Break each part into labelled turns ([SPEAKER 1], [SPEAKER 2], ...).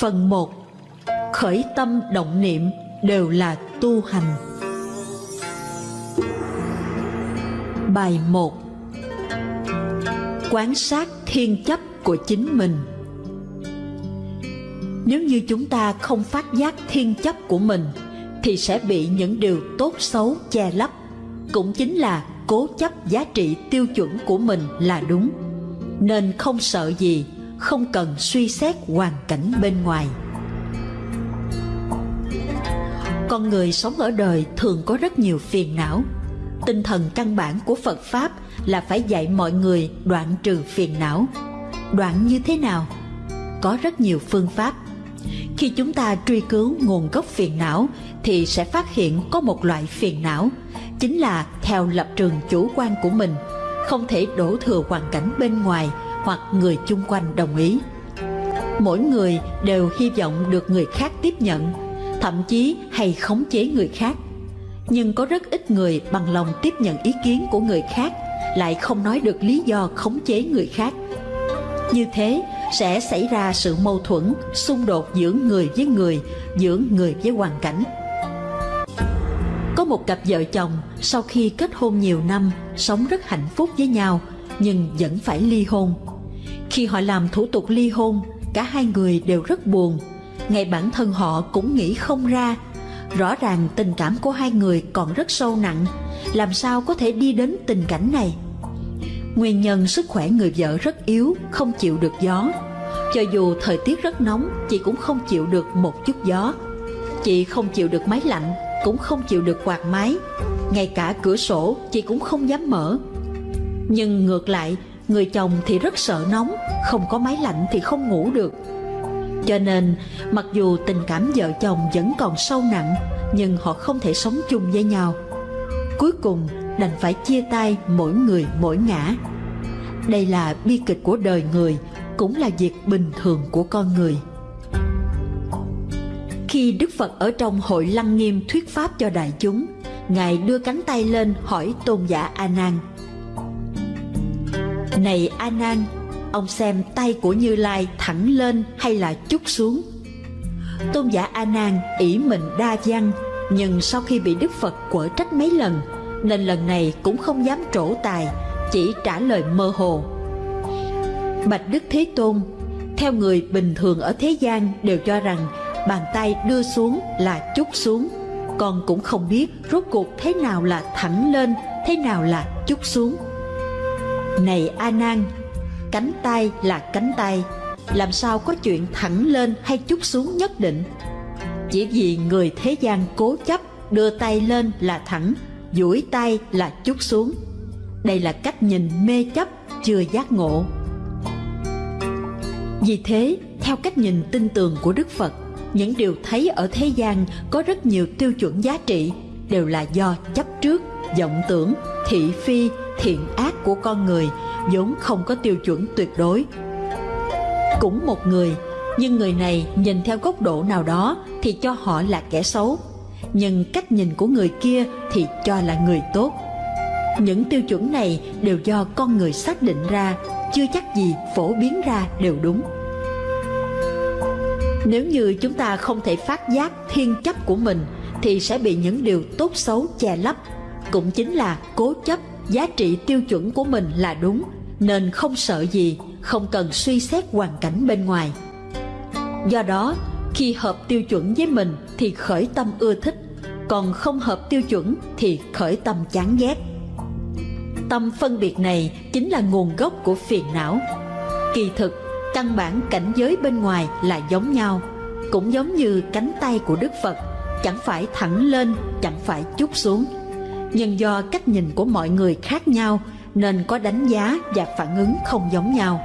[SPEAKER 1] Phần 1 Khởi tâm động niệm đều là tu hành. Bài 1 Quán sát thiên chấp của chính mình. Nếu như chúng ta không phát giác thiên chấp của mình, Thì sẽ bị những điều tốt xấu che lấp, Cũng chính là cố chấp giá trị tiêu chuẩn của mình là đúng. Nên không sợ gì không cần suy xét hoàn cảnh bên ngoài. Con người sống ở đời thường có rất nhiều phiền não. Tinh thần căn bản của phật pháp là phải dạy mọi người đoạn trừ phiền não. Đoạn như thế nào? Có rất nhiều phương pháp. Khi chúng ta truy cứu nguồn gốc phiền não thì sẽ phát hiện có một loại phiền não, chính là theo lập trường chủ quan của mình, không thể đổ thừa hoàn cảnh bên ngoài hoặc người chung quanh đồng ý. Mỗi người đều hy vọng được người khác tiếp nhận, thậm chí hay khống chế người khác. Nhưng có rất ít người bằng lòng tiếp nhận ý kiến của người khác, lại không nói được lý do khống chế người khác. Như thế sẽ xảy ra sự mâu thuẫn, xung đột giữa người với người, giữa người với hoàn cảnh. Có một cặp vợ chồng, sau khi kết hôn nhiều năm, sống rất hạnh phúc với nhau, nhưng vẫn phải ly hôn khi họ làm thủ tục ly hôn, cả hai người đều rất buồn. Ngay bản thân họ cũng nghĩ không ra. Rõ ràng tình cảm của hai người còn rất sâu nặng, làm sao có thể đi đến tình cảnh này? Nguyên nhân sức khỏe người vợ rất yếu, không chịu được gió. Cho dù thời tiết rất nóng, chị cũng không chịu được một chút gió. Chị không chịu được máy lạnh, cũng không chịu được quạt máy. Ngay cả cửa sổ chị cũng không dám mở. Nhưng ngược lại, người chồng thì rất sợ nóng, không có máy lạnh thì không ngủ được. Cho nên, mặc dù tình cảm vợ chồng vẫn còn sâu nặng, nhưng họ không thể sống chung với nhau. Cuối cùng, đành phải chia tay mỗi người mỗi ngã. Đây là bi kịch của đời người, cũng là việc bình thường của con người. Khi đức phật ở trong hội lăng nghiêm thuyết pháp cho đại chúng, ngài đưa cánh tay lên hỏi tôn giả a nan này A Nan, ông xem tay của Như Lai thẳng lên hay là chút xuống? Tôn giả A Nan ỷ mình đa văn, nhưng sau khi bị Đức Phật quở trách mấy lần, nên lần này cũng không dám trổ tài, chỉ trả lời mơ hồ. Bạch Đức Thế Tôn, theo người bình thường ở thế gian đều cho rằng bàn tay đưa xuống là chút xuống, con cũng không biết rốt cuộc thế nào là thẳng lên, thế nào là chút xuống. Này A Nan, cánh tay là cánh tay, làm sao có chuyện thẳng lên hay chút xuống nhất định? Chỉ vì người thế gian cố chấp đưa tay lên là thẳng, duỗi tay là chút xuống. Đây là cách nhìn mê chấp chưa giác ngộ. Vì thế, theo cách nhìn tin tường của Đức Phật, những điều thấy ở thế gian có rất nhiều tiêu chuẩn giá trị đều là do chấp trước, vọng tưởng, thị phi, thiện ác của con người vốn không có tiêu chuẩn tuyệt đối. Cũng một người, nhưng người này nhìn theo góc độ nào đó thì cho họ là kẻ xấu. Nhưng cách nhìn của người kia thì cho là người tốt. Những tiêu chuẩn này đều do con người xác định ra, chưa chắc gì phổ biến ra đều đúng. Nếu như chúng ta không thể phát giác thiên chấp của mình, thì sẽ bị những điều tốt xấu che lấp, cũng chính là cố chấp giá trị tiêu chuẩn của mình là đúng, nên không sợ gì, không cần suy xét hoàn cảnh bên ngoài. Do đó, khi hợp tiêu chuẩn với mình thì khởi tâm ưa thích, còn không hợp tiêu chuẩn thì khởi tâm chán ghét. Tâm phân biệt này chính là nguồn gốc của phiền não. Kỳ thực, căn bản cảnh giới bên ngoài là giống nhau, cũng giống như cánh tay của đức phật, chẳng phải thẳng lên, chẳng phải chút xuống nhưng do cách nhìn của mọi người khác nhau, nên có đánh giá và phản ứng không giống nhau.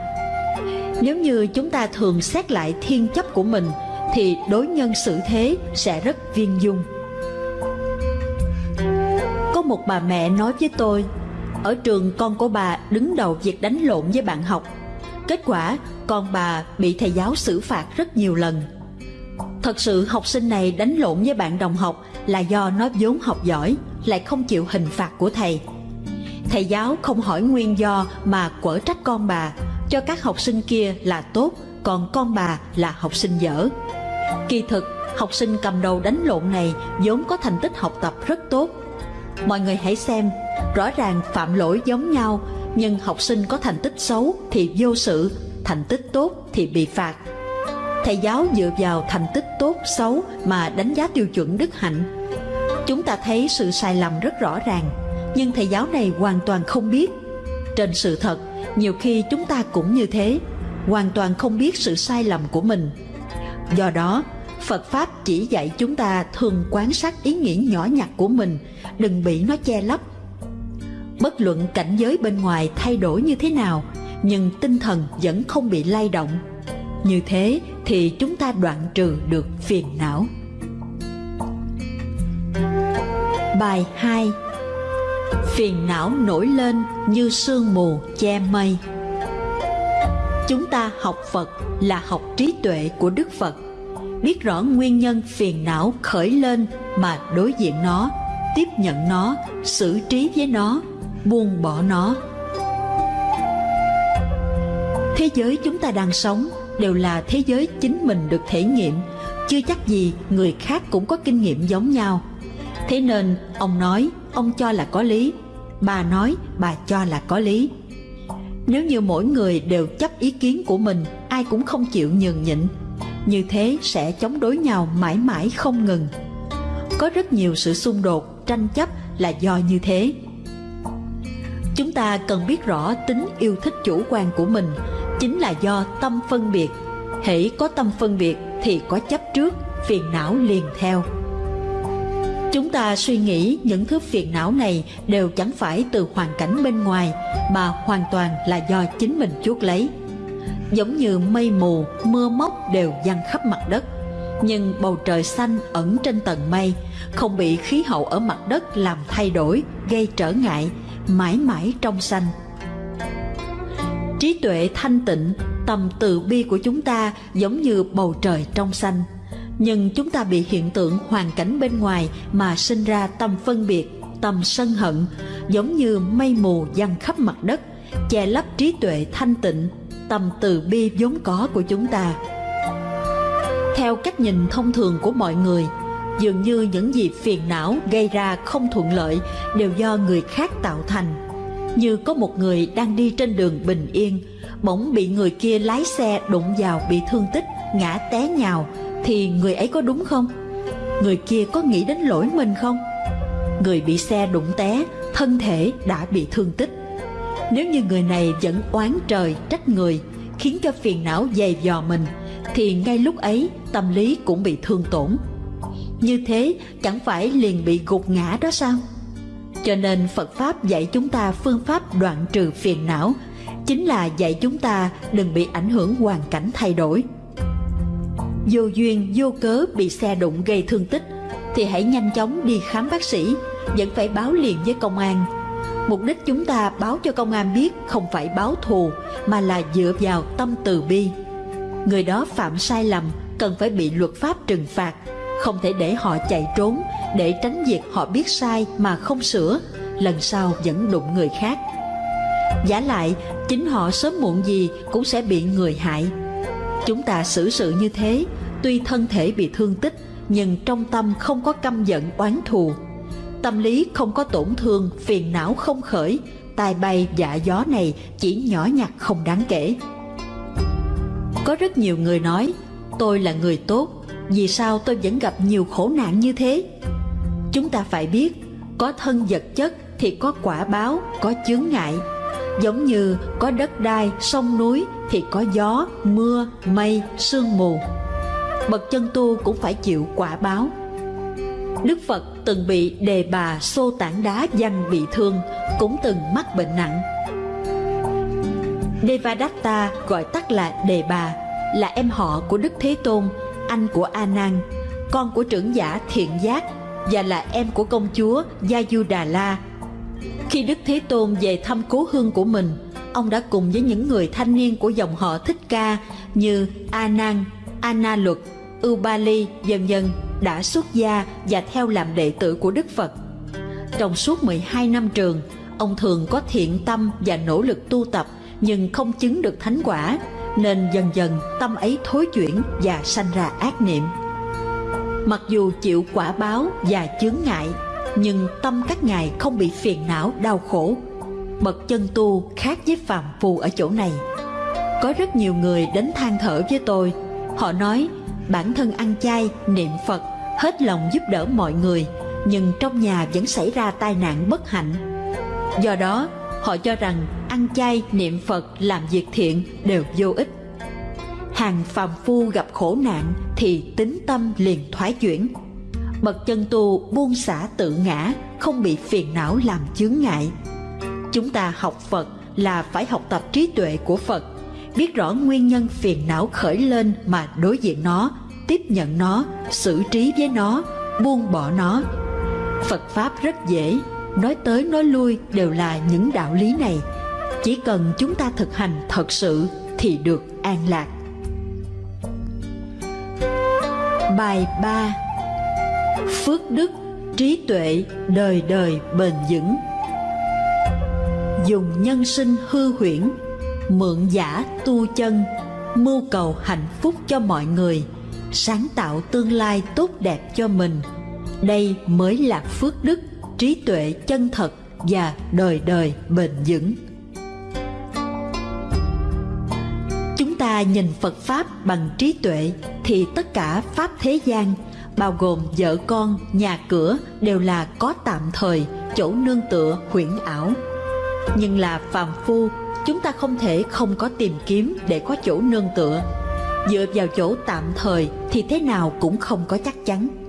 [SPEAKER 1] Nếu như chúng ta thường xét lại thiên chấp của mình, thì đối nhân xử thế sẽ rất viên dung. Có một bà mẹ nói với tôi, ở trường con của bà đứng đầu việc đánh lộn với bạn học. Kết quả, con bà bị thầy giáo xử phạt rất nhiều lần. Thật sự học sinh này đánh lộn với bạn đồng học là do nó vốn học giỏi lại không chịu hình phạt của thầy thầy giáo không hỏi nguyên do mà quở trách con bà cho các học sinh kia là tốt còn con bà là học sinh dở. Kỳ thực, học sinh cầm đầu đánh lộn này vốn có thành tích học tập rất tốt. Mọi người hãy xem, rõ ràng phạm lỗi giống nhau, nhưng học sinh có thành tích xấu thì vô sự, thành tích tốt thì bị phạt. Thầy giáo dựa vào thành tích tốt xấu mà đánh giá tiêu chuẩn đức hạnh. Chúng ta thấy sự sai lầm rất rõ ràng, nhưng thầy giáo này hoàn toàn không biết. Trên sự thật, nhiều khi chúng ta cũng như thế, hoàn toàn không biết sự sai lầm của mình. Do đó, Phật Pháp chỉ dạy chúng ta thường quan sát ý nghĩ nhỏ nhặt của mình, đừng bị nó che lấp. Bất luận cảnh giới bên ngoài thay đổi như thế nào, nhưng tinh thần vẫn không bị lay động. Như thế thì chúng ta đoạn trừ được phiền não. Bài 2 Phiền não nổi lên như sương mù che mây. Chúng ta học Phật là học trí tuệ của Đức Phật. Biết rõ nguyên nhân phiền não khởi lên mà đối diện nó Tiếp nhận nó, xử trí với nó, buông bỏ nó. Thế giới chúng ta đang sống đều là thế giới chính mình được thể nghiệm. Chưa chắc gì người khác cũng có kinh nghiệm giống nhau. Thế nên ông nói ông cho là có lý. Bà nói bà cho là có lý. Nếu như mỗi người đều chấp ý kiến của mình Ai cũng không chịu nhường nhịn. Như thế sẽ chống đối nhau mãi mãi không ngừng. Có rất nhiều sự xung đột, tranh chấp là do như thế. Chúng ta cần biết rõ tính yêu thích chủ quan của mình. Chính là do tâm phân biệt Hễ có tâm phân biệt thì có chấp trước, phiền não liền theo Chúng ta suy nghĩ những thứ phiền não này đều chẳng phải từ hoàn cảnh bên ngoài mà hoàn toàn là do chính mình chuốc lấy. Giống như mây mù, mưa móc đều giăng khắp mặt đất. Nhưng bầu trời xanh ẩn trên tầng mây, không bị khí hậu ở mặt đất làm thay đổi, gây trở ngại, mãi mãi trong xanh. Trí tuệ thanh tịnh, tầm từ bi của chúng ta giống như bầu trời trong xanh nhưng chúng ta bị hiện tượng hoàn cảnh bên ngoài mà sinh ra tâm phân biệt, tâm sân hận, giống như mây mù giăng khắp mặt đất, che lấp trí tuệ thanh tịnh, tâm từ bi vốn có của chúng ta. Theo cách nhìn thông thường của mọi người, dường như những gì phiền não gây ra không thuận lợi đều do người khác tạo thành. Như có một người đang đi trên đường bình yên, bỗng bị người kia lái xe đụng vào bị thương tích, ngã té nhào, thì người ấy có đúng không? Người kia có nghĩ đến lỗi mình không? Người bị xe đụng té, thân thể đã bị thương tích. Nếu như người này vẫn oán trời trách người, khiến cho phiền não dày dò mình, thì ngay lúc ấy tâm lý cũng bị thương tổn. Như thế chẳng phải liền bị gục ngã đó sao? Cho nên Phật Pháp dạy chúng ta phương pháp đoạn trừ phiền não, chính là dạy chúng ta đừng bị ảnh hưởng hoàn cảnh thay đổi. Vô duyên vô cớ bị xe đụng gây thương tích thì hãy nhanh chóng đi khám bác sĩ vẫn phải báo liền với công an. Mục đích chúng ta báo cho công an biết không phải báo thù mà là dựa vào tâm từ bi. Người đó phạm sai lầm cần phải bị luật pháp trừng phạt không thể để họ chạy trốn để tránh việc họ biết sai mà không sửa lần sau vẫn đụng người khác giả lại chính họ sớm muộn gì cũng sẽ bị người hại Chúng ta xử sự như thế, tuy thân thể bị thương tích, nhưng trong tâm không có căm giận oán thù. Tâm lý không có tổn thương, phiền não không khởi, tai bay dạ gió này chỉ nhỏ nhặt không đáng kể. Có rất nhiều người nói, tôi là người tốt, vì sao tôi vẫn gặp nhiều khổ nạn như thế? Chúng ta phải biết, có thân vật chất thì có quả báo, có chướng ngại, giống như có đất đai, sông núi thì có gió, mưa, mây, sương mù. Bậc chân tu cũng phải chịu quả báo. Đức Phật từng bị đề bà xô tảng đá văng bị thương, cũng từng mắc bệnh nặng. Devadatta gọi tắt là đề bà, là em họ của Đức Thế Tôn, anh của A Nan, con của trưởng giả Thiện Giác và là em của công chúa Gia Du Đà La khi Đức Thế Tôn về thăm cố hương của mình, ông đã cùng với những người thanh niên của dòng họ Thích Ca như A Nan, A Na Luật, Li, vân vân đã xuất gia và theo làm đệ tử của Đức Phật. Trong suốt 12 năm trường, ông thường có thiện tâm và nỗ lực tu tập nhưng không chứng được thánh quả nên dần dần tâm ấy thối chuyển và sanh ra ác niệm. Mặc dù chịu quả báo và chướng ngại, nhưng tâm các ngài không bị phiền não đau khổ. Bậc chân tu khác với phàm phu ở chỗ này. Có rất nhiều người đến than thở với tôi. Họ nói bản thân ăn chay, niệm Phật, hết lòng giúp đỡ mọi người, nhưng trong nhà vẫn xảy ra tai nạn bất hạnh. Do đó, họ cho rằng ăn chay, niệm Phật, làm việc thiện đều vô ích. Hàng phàm phu gặp khổ nạn thì tính tâm liền thoái chuyển. Bậc chân tu buông xả tự ngã, không bị phiền não làm chướng ngại. Chúng ta học Phật là phải học tập trí tuệ của Phật, biết rõ nguyên nhân phiền não khởi lên mà đối diện nó, tiếp nhận nó, xử trí với nó, buông bỏ nó. Phật Pháp rất dễ, nói tới nói lui đều là những đạo lý này. Chỉ cần chúng ta thực hành thật sự thì được an lạc. Bài 3 Phước đức, trí tuệ, đời đời bền vững Dùng nhân sinh hư huyễn, mượn giả tu chân, mưu cầu hạnh phúc cho mọi người, sáng tạo tương lai tốt đẹp cho mình. Đây mới là phước đức, trí tuệ chân thật và đời đời bền vững. Chúng ta nhìn Phật Pháp bằng trí tuệ thì tất cả Pháp thế gian, bao gồm vợ con, nhà cửa đều là có tạm thời, chỗ nương tựa huyễn ảo. Nhưng là phàm phu, chúng ta không thể không có tìm kiếm để có chỗ nương tựa. Dựa vào chỗ tạm thời thì thế nào cũng không có chắc chắn.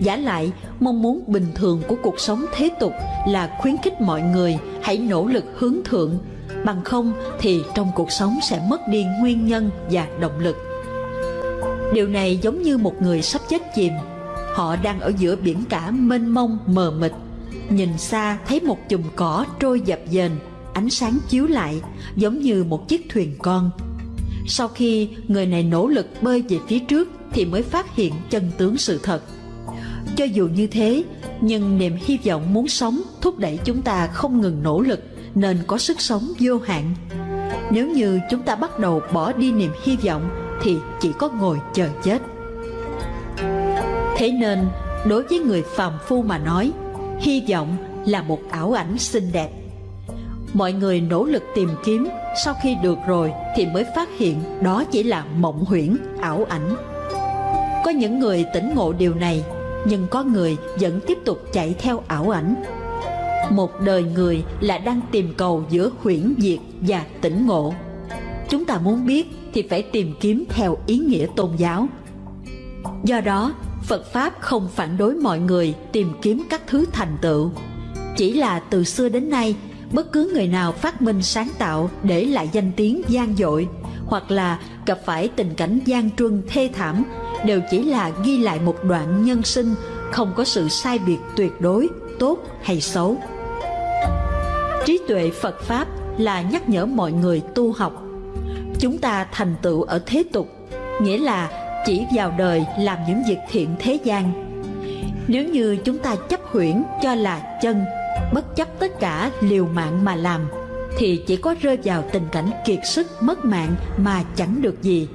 [SPEAKER 1] Giả lại, mong muốn bình thường của cuộc sống thế tục là khuyến khích mọi người hãy nỗ lực hướng thượng, bằng không thì trong cuộc sống sẽ mất đi nguyên nhân và động lực. Điều này giống như một người sắp chết chìm, họ đang ở giữa biển cả mênh mông mờ mịt, nhìn xa thấy một chùm cỏ trôi dập dềnh, ánh sáng chiếu lại giống như một chiếc thuyền con. Sau khi người này nỗ lực bơi về phía trước thì mới phát hiện chân tướng sự thật cho dù như thế, nhưng niềm hy vọng muốn sống thúc đẩy chúng ta không ngừng nỗ lực nên có sức sống vô hạn. Nếu như chúng ta bắt đầu bỏ đi niềm hy vọng thì chỉ có ngồi chờ chết. Thế nên, đối với người phàm phu mà nói, hy vọng là một ảo ảnh xinh đẹp. Mọi người nỗ lực tìm kiếm, sau khi được rồi thì mới phát hiện đó chỉ là mộng huyễn, ảo ảnh. Có những người tỉnh ngộ điều này nhưng có người vẫn tiếp tục chạy theo ảo ảnh. Một đời người là đang tìm cầu giữa huyễn diệt và tỉnh ngộ. Chúng ta muốn biết thì phải tìm kiếm theo ý nghĩa tôn giáo. Do đó, Phật Pháp không phản đối mọi người tìm kiếm các thứ thành tựu. Chỉ là từ xưa đến nay, bất cứ người nào phát minh sáng tạo để lại danh tiếng gian dội hoặc là gặp phải tình cảnh gian truân thê thảm đều chỉ là ghi lại một đoạn nhân sinh, không có sự sai biệt tuyệt đối, tốt hay xấu. Trí tuệ phật pháp là nhắc nhở mọi người tu học. Chúng ta thành tựu ở thế tục, nghĩa là chỉ vào đời làm những việc thiện thế gian. Nếu như chúng ta chấp huyễn cho là chân, bất chấp tất cả liều mạng mà làm, thì chỉ có rơi vào tình cảnh kiệt sức, mất mạng mà chẳng được gì.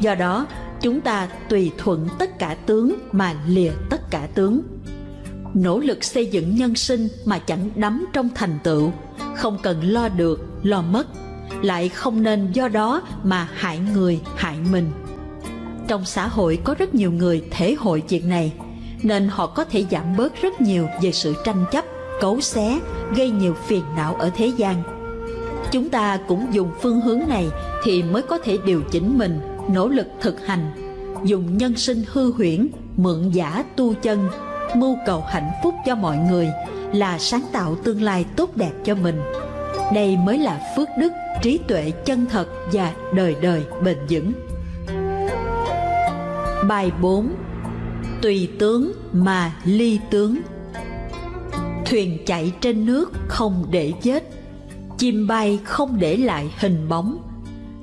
[SPEAKER 1] Do đó chúng ta tùy thuận tất cả tướng mà lìa tất cả tướng. Nỗ lực xây dựng nhân sinh mà chẳng đắm trong thành tựu. Không cần lo được, lo mất. Lại không nên do đó mà hại người, hại mình. Trong xã hội có rất nhiều người thể hội chuyện này, nên họ có thể giảm bớt rất nhiều về sự tranh chấp, cấu xé, gây nhiều phiền não ở thế gian. Chúng ta cũng dùng phương hướng này thì mới có thể điều chỉnh mình nỗ lực thực hành, dùng nhân sinh hư huyễn, mượn giả tu chân, mưu cầu hạnh phúc cho mọi người là sáng tạo tương lai tốt đẹp cho mình. Đây mới là phước đức, trí tuệ chân thật và đời đời bền vững. Bài 4 tùy tướng mà ly tướng. Thuyền chạy trên nước không để vết chim bay không để lại hình bóng.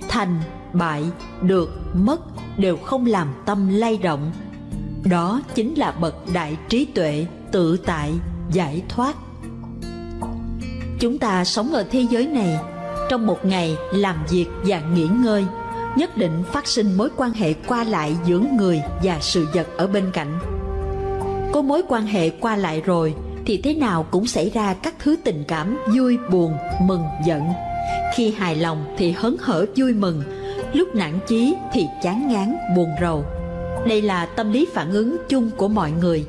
[SPEAKER 1] Thành bại, được, mất đều không làm tâm lay động. Đó chính là bậc đại trí tuệ, tự tại, giải thoát. Chúng ta sống ở thế giới này, trong một ngày làm việc và nghỉ ngơi, nhất định phát sinh mối quan hệ qua lại giữa người và sự vật ở bên cạnh. Có mối quan hệ qua lại rồi, thì thế nào cũng xảy ra các thứ tình cảm vui, buồn, mừng, giận. Khi hài lòng thì hớn hở vui mừng lúc nản chí thì chán ngán, buồn rầu. Đây là tâm lý phản ứng chung của mọi người.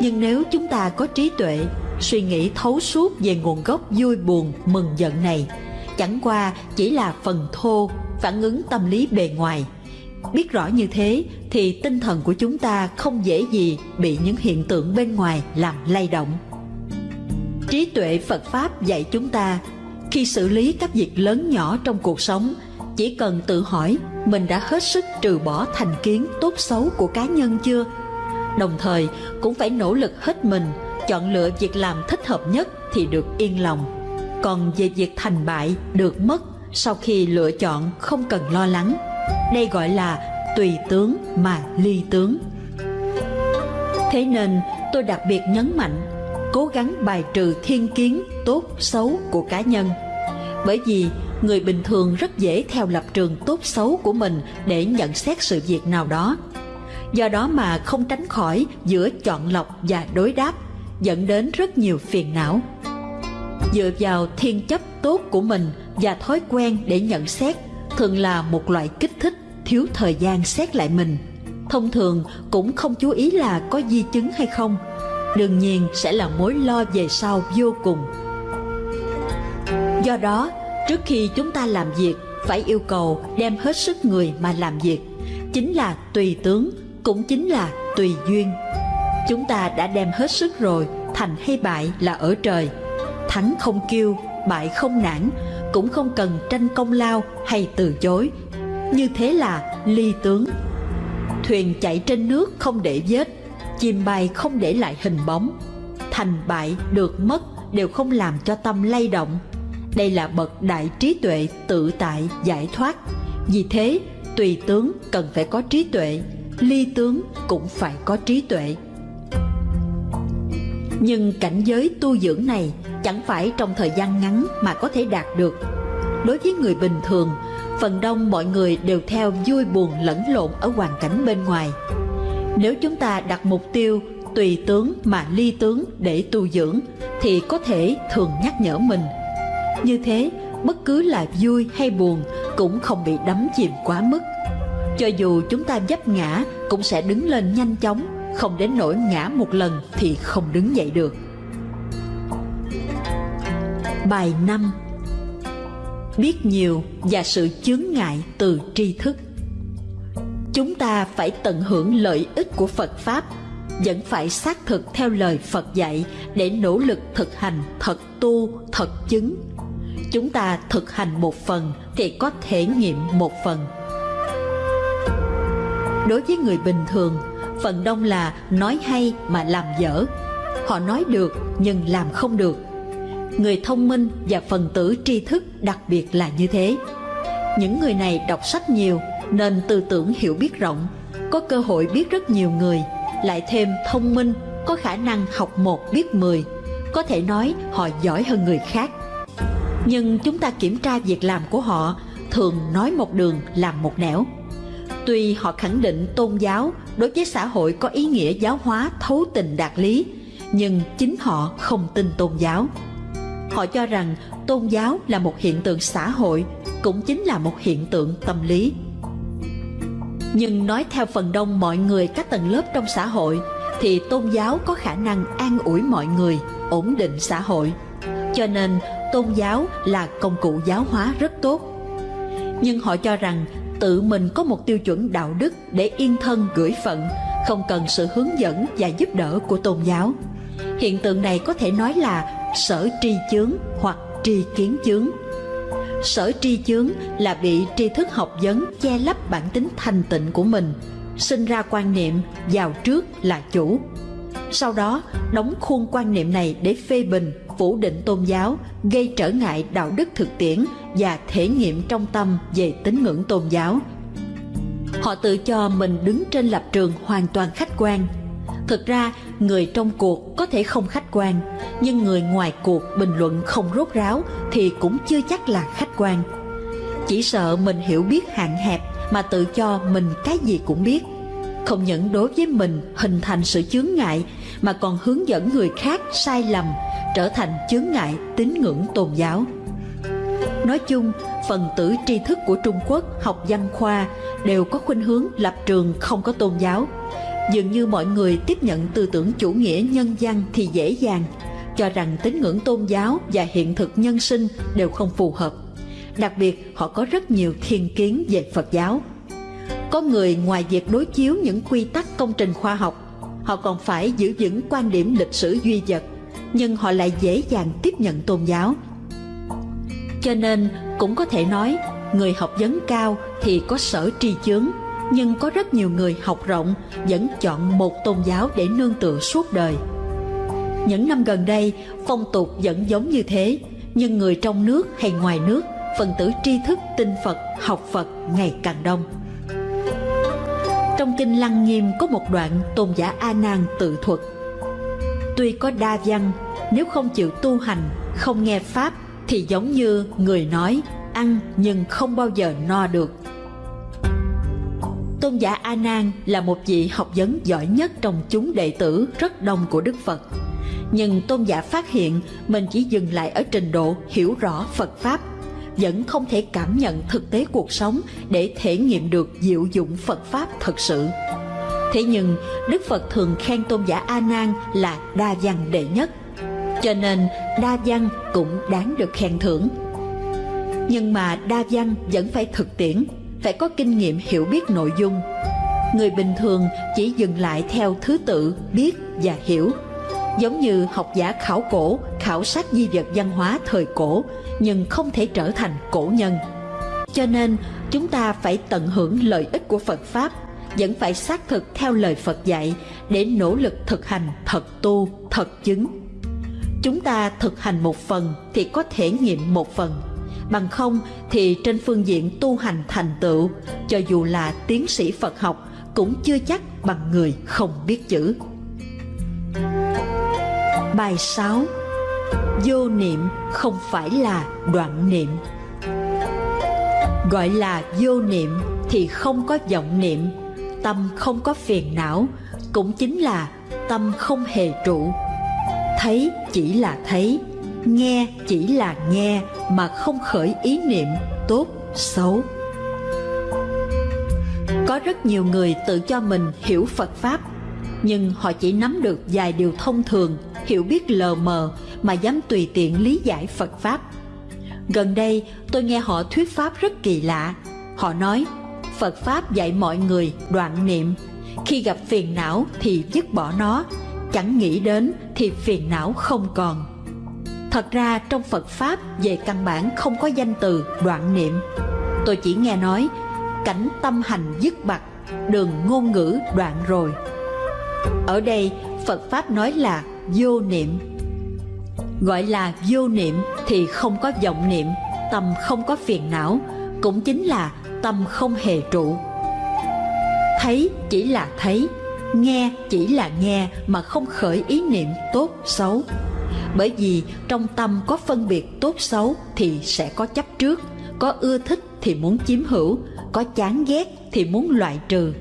[SPEAKER 1] Nhưng nếu chúng ta có trí tuệ, suy nghĩ thấu suốt về nguồn gốc vui buồn, mừng giận này, chẳng qua chỉ là phần thô, phản ứng tâm lý bề ngoài. Biết rõ như thế thì tinh thần của chúng ta không dễ gì bị những hiện tượng bên ngoài làm lay động. Trí tuệ phật pháp dạy chúng ta, khi xử lý các việc lớn nhỏ trong cuộc sống chỉ cần tự hỏi, mình đã hết sức trừ bỏ thành kiến tốt xấu của cá nhân chưa? Đồng thời, cũng phải nỗ lực hết mình, chọn lựa việc làm thích hợp nhất thì được yên lòng. Còn về việc thành bại, được mất sau khi lựa chọn không cần lo lắng. Đây gọi là tùy tướng mà ly tướng. Thế nên, tôi đặc biệt nhấn mạnh, cố gắng bài trừ thiên kiến tốt xấu của cá nhân. Bởi vì người bình thường rất dễ theo lập trường tốt xấu của mình để nhận xét sự việc nào đó. Do đó mà không tránh khỏi giữa chọn lọc và đối đáp, dẫn đến rất nhiều phiền não. Dựa vào thiên chấp tốt của mình và thói quen để nhận xét, thường là một loại kích thích thiếu thời gian xét lại mình. Thông thường cũng không chú ý là có di chứng hay không. Đương nhiên sẽ là mối lo về sau vô cùng. Do đó trước khi chúng ta làm việc, phải yêu cầu đem hết sức người mà làm việc. Chính là tùy tướng, cũng chính là tùy duyên. Chúng ta đã đem hết sức rồi, thành hay bại là ở trời. Thắng không kêu, bại không nản, cũng không cần tranh công lao hay từ chối. Như thế là ly tướng. Thuyền chạy trên nước không để vết, chim bay không để lại hình bóng. Thành bại được mất đều không làm cho tâm lay động đây là bậc đại trí tuệ tự tại giải thoát. Vì thế, tùy tướng cần phải có trí tuệ, ly tướng cũng phải có trí tuệ. Nhưng cảnh giới tu dưỡng này chẳng phải trong thời gian ngắn mà có thể đạt được. Đối với người bình thường, phần đông mọi người đều theo vui buồn lẫn lộn ở hoàn cảnh bên ngoài. Nếu chúng ta đặt mục tiêu tùy tướng mà ly tướng để tu dưỡng, thì có thể thường nhắc nhở mình như thế bất cứ là vui hay buồn cũng không bị đắm chìm quá mức. Cho dù chúng ta dấp ngã cũng sẽ đứng lên nhanh chóng không đến nỗi ngã một lần thì không đứng dậy được. Bài 5 Biết nhiều và sự chướng ngại từ tri thức. Chúng ta phải tận hưởng lợi ích của Phật Pháp Vẫn phải xác thực theo lời Phật dạy Để nỗ lực thực hành thật tu, thật chứng. Chúng ta thực hành một phần thì có thể nghiệm một phần. Đối với người bình thường, Phần đông là nói hay mà làm dở. Họ nói được nhưng làm không được. Người thông minh và phần tử tri thức đặc biệt là như thế. Những người này đọc sách nhiều nên tư tưởng hiểu biết rộng, có cơ hội biết rất nhiều người, lại thêm thông minh, có khả năng học một, biết mười, có thể nói họ giỏi hơn người khác nhưng chúng ta kiểm tra việc làm của họ, thường nói một đường làm một nẻo. Tuy họ khẳng định tôn giáo đối với xã hội có ý nghĩa giáo hóa, thấu tình đạt lý, nhưng chính họ không tin tôn giáo. Họ cho rằng tôn giáo là một hiện tượng xã hội, cũng chính là một hiện tượng tâm lý. Nhưng nói theo phần đông mọi người các tầng lớp trong xã hội, thì tôn giáo có khả năng an ủi mọi người, ổn định xã hội. Cho nên tôn giáo là công cụ giáo hóa rất tốt. Nhưng họ cho rằng tự mình có một tiêu chuẩn đạo đức để yên thân, gửi phận, không cần sự hướng dẫn và giúp đỡ của tôn giáo. Hiện tượng này có thể nói là sở tri chướng hoặc tri kiến chướng. Sở tri chướng là bị tri thức học vấn che lấp bản tính thành tịnh của mình, sinh ra quan niệm giàu trước là chủ. Sau đó, đóng khuôn quan niệm này để phê bình phủ định tôn giáo, gây trở ngại đạo đức thực tiễn và thể nghiệm trong tâm về tín ngưỡng tôn giáo họ tự cho mình đứng trên lập trường hoàn toàn khách quan thực ra, người trong cuộc có thể không khách quan, nhưng người ngoài cuộc bình luận không rốt ráo thì cũng chưa chắc là khách quan. Chỉ sợ mình hiểu biết hạn hẹp mà tự cho mình cái gì cũng biết. Không những đối với mình hình thành sự chướng ngại mà còn hướng dẫn người khác sai lầm trở thành chướng ngại tín ngưỡng tôn giáo. Nói chung, phần tử tri thức của Trung Quốc học văn khoa đều có khuynh hướng lập trường không có tôn giáo. Dường như mọi người tiếp nhận tư tưởng chủ nghĩa nhân văn thì dễ dàng, cho rằng tín ngưỡng tôn giáo và hiện thực nhân sinh đều không phù hợp. Đặc biệt, họ có rất nhiều thiên kiến về Phật giáo. Có người ngoài việc đối chiếu những quy tắc công trình khoa học, họ còn phải giữ vững quan điểm lịch sử duy vật, nhưng họ lại dễ dàng tiếp nhận tôn giáo. Cho nên cũng có thể nói, người học vấn cao thì có sở tri chướng, nhưng có rất nhiều người học rộng vẫn chọn một tôn giáo để nương tựa suốt đời. Những năm gần đây, phong tục vẫn giống như thế, nhưng người trong nước hay ngoài nước, phần tử tri thức tin Phật, học Phật ngày càng đông. Trong kinh Lăng Nghiêm có một đoạn tôn giả A Nan tự thuật. Tuy có đa văn, nếu không chịu tu hành, không nghe pháp thì giống như người nói ăn nhưng không bao giờ no được. Tôn giả A Nan là một vị học vấn giỏi nhất trong chúng đệ tử rất đông của Đức Phật. Nhưng tôn giả phát hiện mình chỉ dừng lại ở trình độ hiểu rõ Phật pháp, vẫn không thể cảm nhận thực tế cuộc sống để thể nghiệm được diệu dụng Phật pháp thật sự. Thế nhưng Đức Phật thường khen tôn giả A Nan là đa văn đệ nhất cho nên đa văn cũng đáng được khen thưởng. Nhưng mà đa văn vẫn phải thực tiễn, phải có kinh nghiệm hiểu biết nội dung. Người bình thường chỉ dừng lại theo thứ tự biết và hiểu, giống như học giả khảo cổ, khảo sát di vật văn hóa thời cổ, nhưng không thể trở thành cổ nhân. Cho nên chúng ta phải tận hưởng lợi ích của Phật Pháp, vẫn phải xác thực theo lời Phật dạy để nỗ lực thực hành thật tu, thật chứng chúng ta thực hành một phần thì có thể nghiệm một phần bằng không thì trên phương diện tu hành thành tựu cho dù là tiến sĩ phật học cũng chưa chắc bằng người không biết chữ bài 6 vô niệm không phải là đoạn niệm. Gọi là vô niệm thì không có vọng niệm, tâm không có phiền não, cũng chính là tâm không hề trụ. Thấy chỉ là thấy, nghe chỉ là nghe mà không khởi ý niệm, tốt, xấu. Có rất nhiều người tự cho mình hiểu phật pháp, nhưng họ chỉ nắm được vài điều thông thường hiểu biết lờ mờ mà dám tùy tiện lý giải phật pháp. Gần đây, tôi nghe họ thuyết pháp rất kỳ lạ. Họ nói, phật pháp dạy mọi người đoạn niệm. Khi gặp phiền não thì dứt bỏ nó. Chẳng nghĩ đến thì phiền não không còn. Thật ra, trong phật pháp về căn bản không có danh từ đoạn niệm. Tôi chỉ nghe nói, cảnh tâm hành dứt bặt, đường ngôn ngữ đoạn rồi. Ở đây, phật pháp nói là vô niệm. Gọi là vô niệm thì không có vọng niệm, tâm không có phiền não, cũng chính là tâm không hề trụ. Thấy chỉ là thấy, nghe chỉ là nghe mà không khởi ý niệm tốt xấu. Bởi vì trong tâm có phân biệt tốt xấu thì sẽ có chấp trước, có ưa thích thì muốn chiếm hữu, có chán ghét thì muốn loại trừ.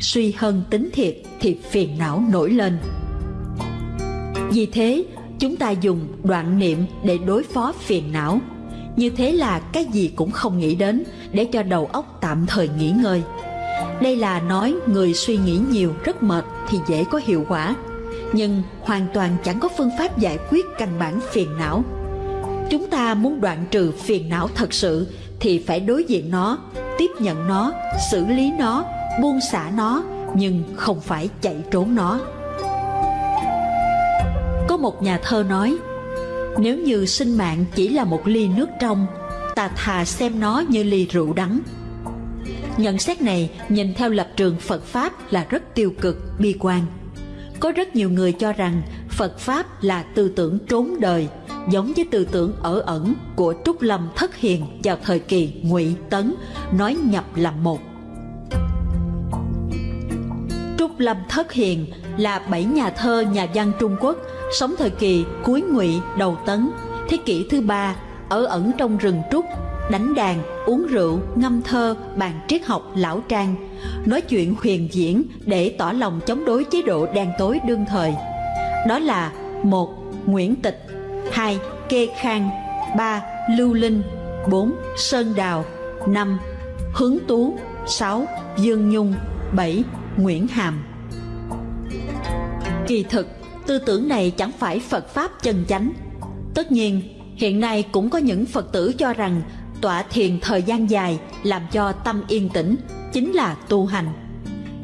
[SPEAKER 1] Suy hơn tính thiệt thì phiền não nổi lên vì thế chúng ta dùng đoạn niệm để đối phó phiền não như thế là cái gì cũng không nghĩ đến để cho đầu óc tạm thời nghỉ ngơi đây là nói người suy nghĩ nhiều rất mệt thì dễ có hiệu quả, nhưng hoàn toàn chẳng có phương pháp giải quyết căn bản phiền não. Chúng ta muốn đoạn trừ phiền não thật sự thì phải đối diện nó, tiếp nhận nó, xử lý nó, buông xả nó, nhưng không phải chạy trốn nó. Một nhà thơ nói, nếu như sinh mạng chỉ là một ly nước trong, ta thà xem nó như ly rượu đắng Nhận xét này nhìn theo lập trường Phật Pháp là rất tiêu cực, bi quan. Có rất nhiều người cho rằng Phật Pháp là tư tưởng trốn đời, giống với tư tưởng ở ẩn của Trúc Lâm Thất Hiền vào thời kỳ Ngụy Tấn, nói nhập làm một. Trúc Lâm Thất Hiền là bảy nhà thơ nhà văn Trung Quốc sống thời kỳ cuối Ngụy đầu Tấn, thế kỷ thứ ba ở ẩn trong rừng trúc đánh đàn uống rượu ngâm thơ bàn triết học lão trang. Nói chuyện huyền diễn để tỏ lòng chống đối chế độ đen tối đương thời. Đó là một nguyễn tịch. Hai kê khang. Ba lưu linh. Bốn sơn đào. Năm hướng tú. Sáu dương nhung. Bảy nguyễn hàm. Kỳ thực tư tưởng này chẳng phải phật pháp chân chánh. Tất nhiên, hiện nay cũng có những phật tử cho rằng tọa thiền thời gian dài làm cho tâm yên tĩnh, chính là tu hành.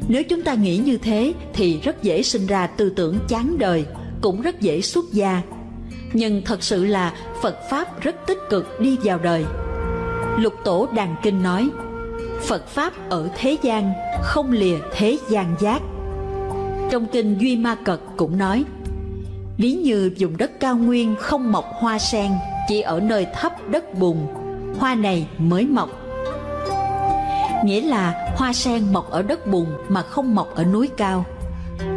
[SPEAKER 1] Nếu chúng ta nghĩ như thế thì rất dễ sinh ra tư tưởng chán đời, cũng rất dễ xuất gia. Nhưng thật sự là phật pháp rất tích cực đi vào đời. Lục tổ đàn kinh nói, phật pháp ở thế gian không lìa thế gian giác. Trong kinh duy ma cật cũng nói ví như vùng đất cao nguyên không mọc hoa sen, chỉ ở nơi thấp đất bùn, hoa này mới mọc. Nghĩa là hoa sen mọc ở đất bùn mà không mọc ở núi cao.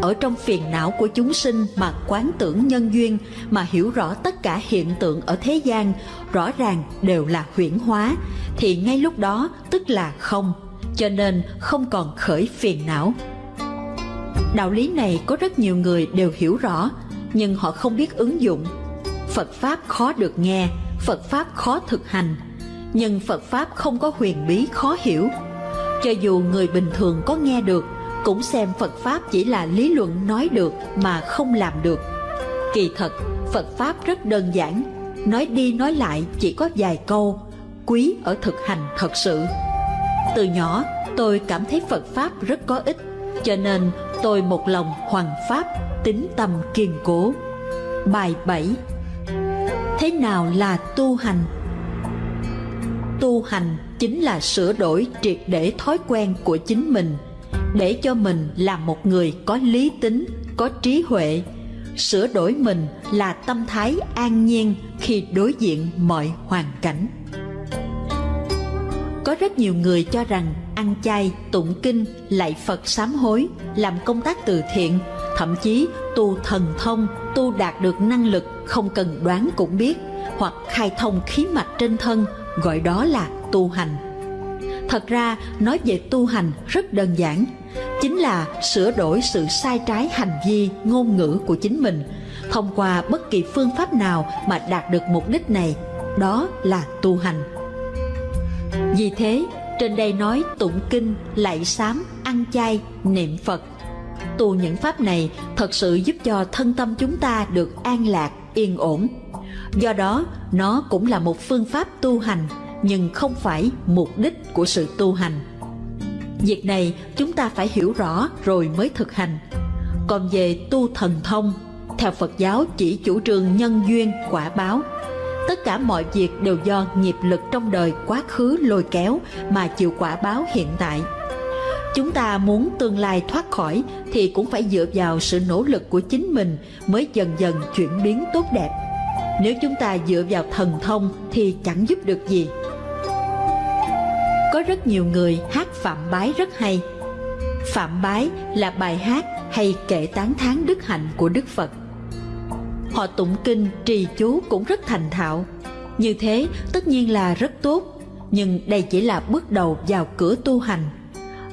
[SPEAKER 1] Ở trong phiền não của chúng sinh mà quán tưởng nhân duyên, mà hiểu rõ tất cả hiện tượng ở thế gian, rõ ràng đều là huyễn hóa, thì ngay lúc đó tức là không, cho nên không còn khởi phiền não. Đạo lý này có rất nhiều người đều hiểu rõ nhưng họ không biết ứng dụng. Phật pháp khó được nghe, phật pháp khó thực hành, nhưng phật pháp không có huyền bí khó hiểu. Cho dù người bình thường có nghe được, cũng xem phật pháp chỉ là lý luận nói được mà không làm được. Kỳ thật, phật pháp rất đơn giản, nói đi nói lại chỉ có vài câu, quý ở thực hành thật sự. Từ nhỏ, tôi cảm thấy phật pháp rất có ích, cho nên tôi một lòng hoàn pháp tính tâm kiên cố. Bài 7 thế nào là tu hành? Tu hành chính là sửa đổi triệt để thói quen của chính mình, để cho mình là một người có lý tính, có trí huệ. Sửa đổi mình là tâm thái an nhiên khi đối diện mọi hoàn cảnh. Có rất nhiều người cho rằng ăn chay, tụng kinh, lạy phật sám hối, làm công tác từ thiện. Thậm chí, tu thần thông, tu đạt được năng lực không cần đoán cũng biết, hoặc khai thông khí mạch trên thân, gọi đó là tu hành. Thật ra, nói về tu hành rất đơn giản. Chính là sửa đổi sự sai trái hành vi, ngôn ngữ của chính mình, thông qua bất kỳ phương pháp nào mà đạt được mục đích này, đó là tu hành. Vì thế trên đây nói tụng kinh, lạy sám, ăn chay, niệm phật. Tu những pháp này thật sự giúp cho thân tâm chúng ta được an lạc, yên ổn. Do đó, nó cũng là một phương pháp tu hành, nhưng không phải mục đích của sự tu hành. Việc này chúng ta phải hiểu rõ rồi mới thực hành. Còn về tu thần thông, theo phật giáo chỉ chủ trương nhân duyên quả báo tất cả mọi việc đều do nghiệp lực trong đời quá khứ lôi kéo mà chịu quả báo hiện tại. Chúng ta muốn tương lai thoát khỏi thì cũng phải dựa vào sự nỗ lực của chính mình mới dần dần chuyển biến tốt đẹp. Nếu chúng ta dựa vào thần thông thì chẳng giúp được gì. Có rất nhiều người hát phạm bái rất hay. Phạm bái là bài hát hay kệ tán thán đức hạnh của đức phật họ tụng kinh, trì chú cũng rất thành thạo. Như thế, tất nhiên là rất tốt, nhưng đây chỉ là bước đầu vào cửa tu hành.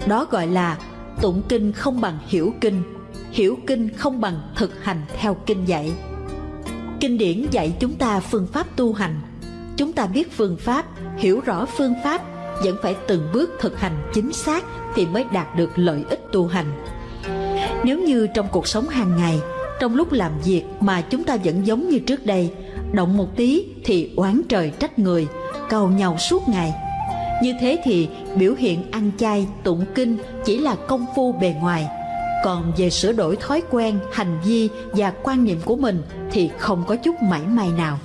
[SPEAKER 1] Đó gọi là tụng kinh không bằng hiểu kinh hiểu kinh không bằng thực hành theo kinh dạy. Kinh điển dạy chúng ta phương pháp tu hành. Chúng ta biết phương pháp, hiểu rõ phương pháp, vẫn phải từng bước thực hành chính xác thì mới đạt được lợi ích tu hành. Nếu như trong cuộc sống hàng ngày trong lúc làm việc mà chúng ta vẫn giống như trước đây, động một tí thì oán trời trách người, cầu nhau suốt ngày. Như thế thì biểu hiện ăn chay, tụng kinh chỉ là công phu bề ngoài. Còn về sửa đổi thói quen, hành vi và quan niệm của mình thì không có chút mảy may nào.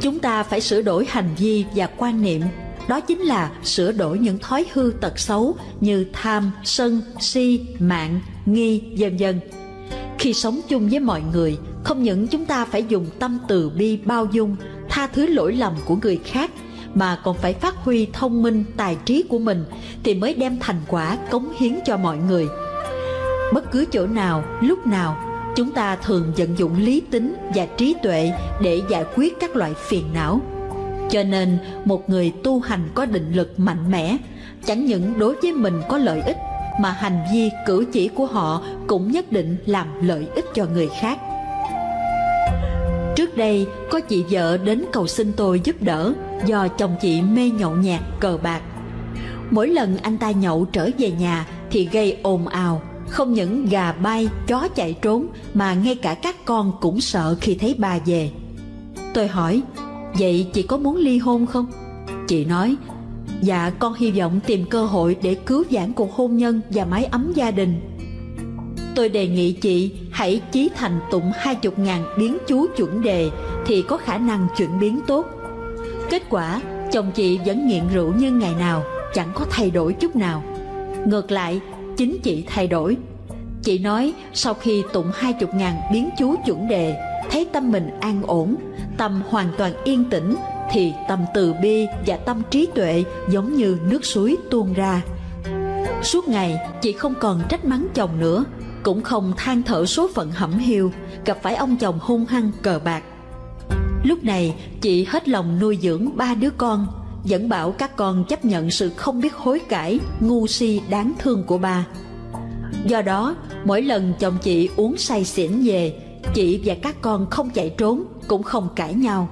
[SPEAKER 1] Chúng ta phải sửa đổi hành vi và quan niệm. Đó chính là sửa đổi những thói hư tật xấu như tham, sân, si, mạng, nghi, vân vân khi sống chung với mọi người, không những chúng ta phải dùng tâm từ bi bao dung, tha thứ lỗi lầm của người khác, mà còn phải phát huy thông minh tài trí của mình thì mới đem thành quả cống hiến cho mọi người. Bất cứ chỗ nào, lúc nào, chúng ta thường vận dụng lý tính và trí tuệ để giải quyết các loại phiền não. Cho nên, một người tu hành có định lực mạnh mẽ, chẳng những đối với mình có lợi ích mà hành vi, cử chỉ của họ cũng nhất định làm lợi ích cho người khác. Trước đây, có chị vợ đến cầu xin tôi giúp đỡ do chồng chị mê nhậu nhạt cờ bạc. Mỗi lần anh ta nhậu trở về nhà thì gây ồn ào, không những gà bay, chó chạy trốn mà ngay cả các con cũng sợ khi thấy bà về. Tôi hỏi, vậy chị có muốn ly hôn không? Chị nói dạ con hy vọng tìm cơ hội để cứu vãn cuộc hôn nhân và mái ấm gia đình. Tôi đề nghị chị hãy chí thành tụng hai chục ngàn biến chú chuẩn đề thì có khả năng chuyển biến tốt. Kết quả, chồng chị vẫn nghiện rượu như ngày nào, chẳng có thay đổi chút nào. Ngược lại, chính chị thay đổi. Chị nói sau khi tụng hai chục ngàn biến chú chuẩn đề, thấy tâm mình an ổn, tâm hoàn toàn yên tĩnh thì tâm từ bi và tâm trí tuệ giống như nước suối tuôn ra. Suốt ngày, chị không còn trách mắng chồng nữa, cũng không than thở số phận hẩm hiu, gặp phải ông chồng hung hăng cờ bạc. Lúc này, chị hết lòng nuôi dưỡng ba đứa con, vẫn bảo các con chấp nhận sự không biết hối cải, ngu si đáng thương của ba. Do đó, mỗi lần chồng chị uống say xỉn về, chị và các con không chạy trốn, cũng không cãi nhau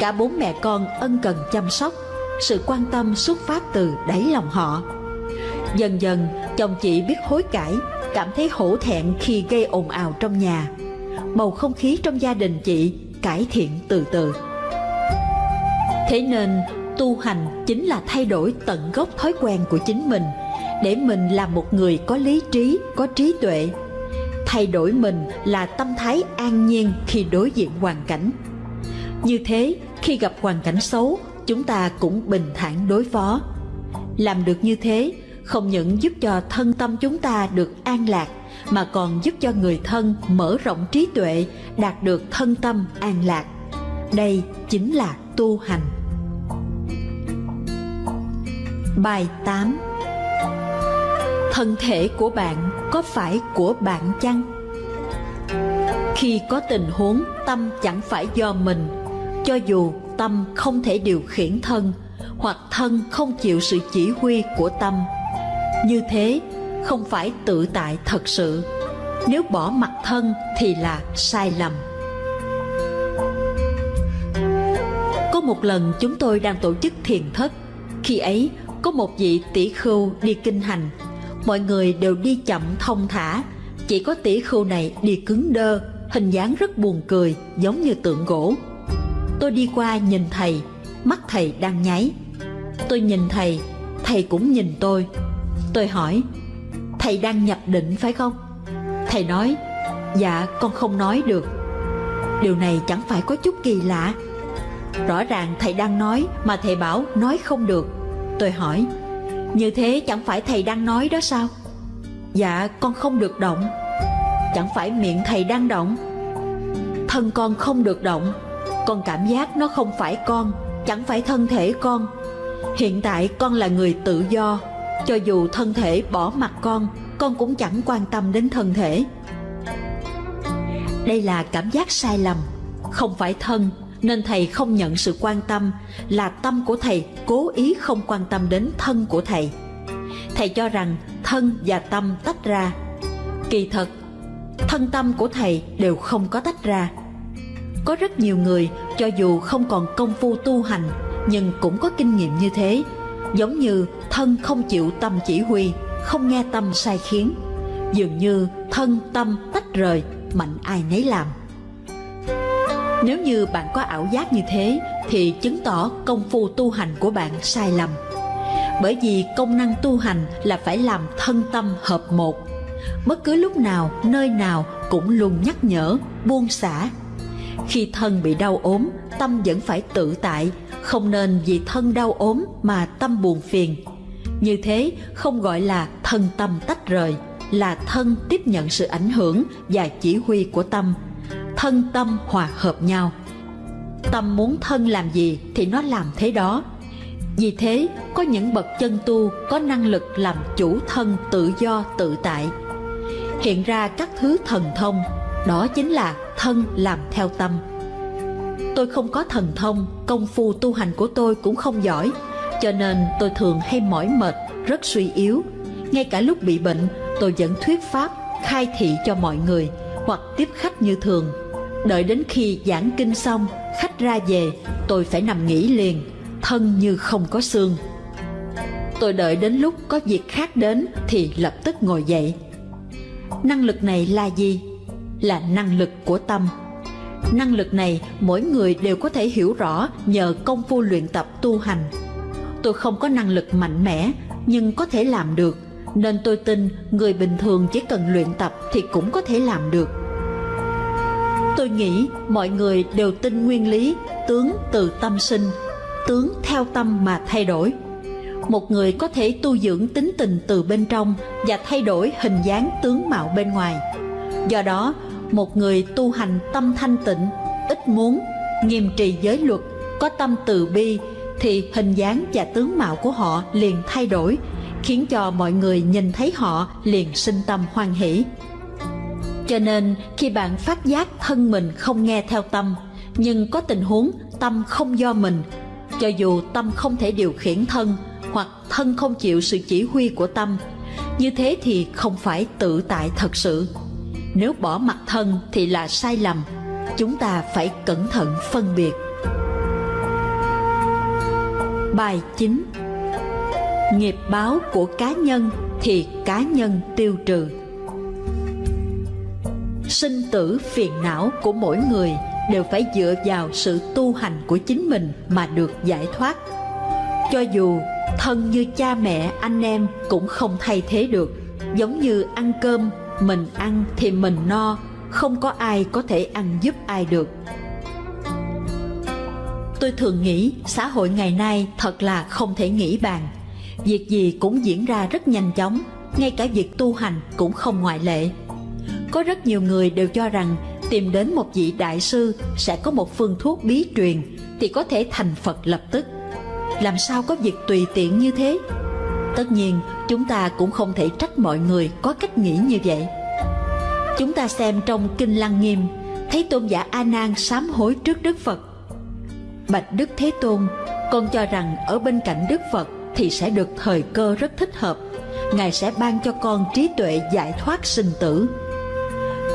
[SPEAKER 1] cả bốn mẹ con ân cần chăm sóc, sự quan tâm xuất phát từ đáy lòng họ. Dần dần, chồng chị biết hối cải, cảm thấy hổ thẹn khi gây ồn ào trong nhà. Bầu không khí trong gia đình chị cải thiện từ từ. Thế nên, tu hành chính là thay đổi tận gốc thói quen của chính mình. Để mình là một người có lý trí, có trí tuệ, thay đổi mình là tâm thái an nhiên khi đối diện hoàn cảnh như thế, khi gặp hoàn cảnh xấu, chúng ta cũng bình thản đối phó. Làm được như thế, không những giúp cho thân tâm chúng ta được an lạc, mà còn giúp cho người thân mở rộng trí tuệ, đạt được thân tâm an lạc. Đây chính là tu hành. Bài 8 thân thể của bạn có phải của bạn chăng? Khi có tình huống tâm chẳng phải do mình cho dù tâm không thể điều khiển thân, hoặc thân không chịu sự chỉ huy của tâm, như thế không phải tự tại thật sự. Nếu bỏ mặt thân thì là sai lầm. Có một lần chúng tôi đang tổ chức thiền thất. Khi ấy, có một vị tỷ khưu đi kinh hành. Mọi người đều đi chậm thông thả. Chỉ có tỷ khưu này đi cứng đơ, hình dáng rất buồn cười, giống như tượng gỗ tôi đi qua nhìn thầy, mắt thầy đang nháy. Tôi nhìn thầy thầy cũng nhìn tôi. Tôi hỏi, thầy đang nhập định phải không? Thầy nói dạ con không nói được. Điều này chẳng phải có chút kỳ lạ. Rõ ràng thầy đang nói mà thầy bảo nói không được. Tôi hỏi, như thế chẳng phải thầy đang nói đó sao? Dạ con không được động. Chẳng phải miệng thầy đang động. Thân con không được động con cảm giác nó không phải con, chẳng phải thân thể con. Hiện tại con là người tự do, cho dù thân thể bỏ mặt con con cũng chẳng quan tâm đến thân thể. Đây là cảm giác sai lầm, không phải thân, nên thầy không nhận sự quan tâm, là tâm của thầy cố ý không quan tâm đến thân của thầy. Thầy cho rằng thân và tâm tách ra. Kỳ thật, thân tâm của thầy đều không có tách ra có rất nhiều người, cho dù không còn công phu tu hành, nhưng cũng có kinh nghiệm như thế. Giống như thân không chịu tâm chỉ huy, không nghe tâm sai khiến. Dường như thân tâm tách rời, mạnh ai nấy làm. Nếu như bạn có ảo giác như thế, thì chứng tỏ công phu tu hành của bạn sai lầm. Bởi vì công năng tu hành là phải làm thân tâm hợp một. Bất cứ lúc nào, nơi nào cũng luôn nhắc nhở, buông xả khi thân bị đau ốm, tâm vẫn phải tự tại, không nên vì thân đau ốm mà tâm buồn phiền. Như thế, không gọi là thân tâm tách rời, là thân tiếp nhận sự ảnh hưởng và chỉ huy của tâm. Thân tâm hòa hợp nhau. Tâm muốn thân làm gì thì nó làm thế đó. Vì thế, có những bậc chân tu có năng lực làm chủ thân tự do tự tại. Hiện ra các thứ thần thông, đó chính là thân làm theo tâm. Tôi không có thần thông, công phu tu hành của tôi cũng không giỏi, cho nên tôi thường hay mỏi mệt, rất suy yếu. Ngay cả lúc bị bệnh, tôi vẫn thuyết pháp, khai thị cho mọi người, hoặc tiếp khách như thường. Đợi đến khi giảng kinh xong, khách ra về, tôi phải nằm nghỉ liền, thân như không có xương. Tôi đợi đến lúc có việc khác đến thì lập tức ngồi dậy. Năng lực này là gì? Là năng lực của tâm. Năng lực này mỗi người đều có thể hiểu rõ nhờ công phu luyện tập tu hành. Tôi không có năng lực mạnh mẽ, nhưng có thể làm được. Nên tôi tin người bình thường chỉ cần luyện tập thì cũng có thể làm được. Tôi nghĩ mọi người đều tin nguyên lý, tướng từ tâm sinh, tướng theo tâm mà thay đổi. Một người có thể tu dưỡng tính tình từ bên trong và thay đổi hình dáng tướng mạo bên ngoài. Do đó một người tu hành tâm thanh tịnh, ít muốn, nghiêm trì giới luật, có tâm từ bi, thì hình dáng và tướng mạo của họ liền thay đổi, khiến cho mọi người nhìn thấy họ liền sinh tâm hoan hỷ. Cho nên, khi bạn phát giác thân mình không nghe theo tâm, nhưng có tình huống tâm không do mình, cho dù tâm không thể điều khiển thân hoặc thân không chịu sự chỉ huy của tâm, như thế thì không phải tự tại thật sự nếu bỏ mặt thân thì là sai lầm. Chúng ta phải cẩn thận phân biệt. Bài 9 nghiệp báo của cá nhân thì cá nhân tiêu trừ. Sinh tử phiền não của mỗi người đều phải dựa vào sự tu hành của chính mình mà được giải thoát. Cho dù thân như cha mẹ, anh em cũng không thay thế được, giống như ăn cơm mình ăn thì mình no, không có ai có thể ăn giúp ai được. Tôi thường nghĩ xã hội ngày nay thật là không thể nghĩ bàn. Việc gì cũng diễn ra rất nhanh chóng, ngay cả việc tu hành cũng không ngoại lệ. Có rất nhiều người đều cho rằng tìm đến một vị đại sư sẽ có một phương thuốc bí truyền thì có thể thành phật lập tức. Làm sao có việc tùy tiện như thế? Tất nhiên, chúng ta cũng không thể trách mọi người có cách nghĩ như vậy. Chúng ta xem trong kinh lăng nghiêm, thấy tôn giả a nan sám hối trước đức phật. Bạch đức thế tôn, con cho rằng ở bên cạnh đức phật thì sẽ được thời cơ rất thích hợp. Ngài sẽ ban cho con trí tuệ giải thoát sinh tử.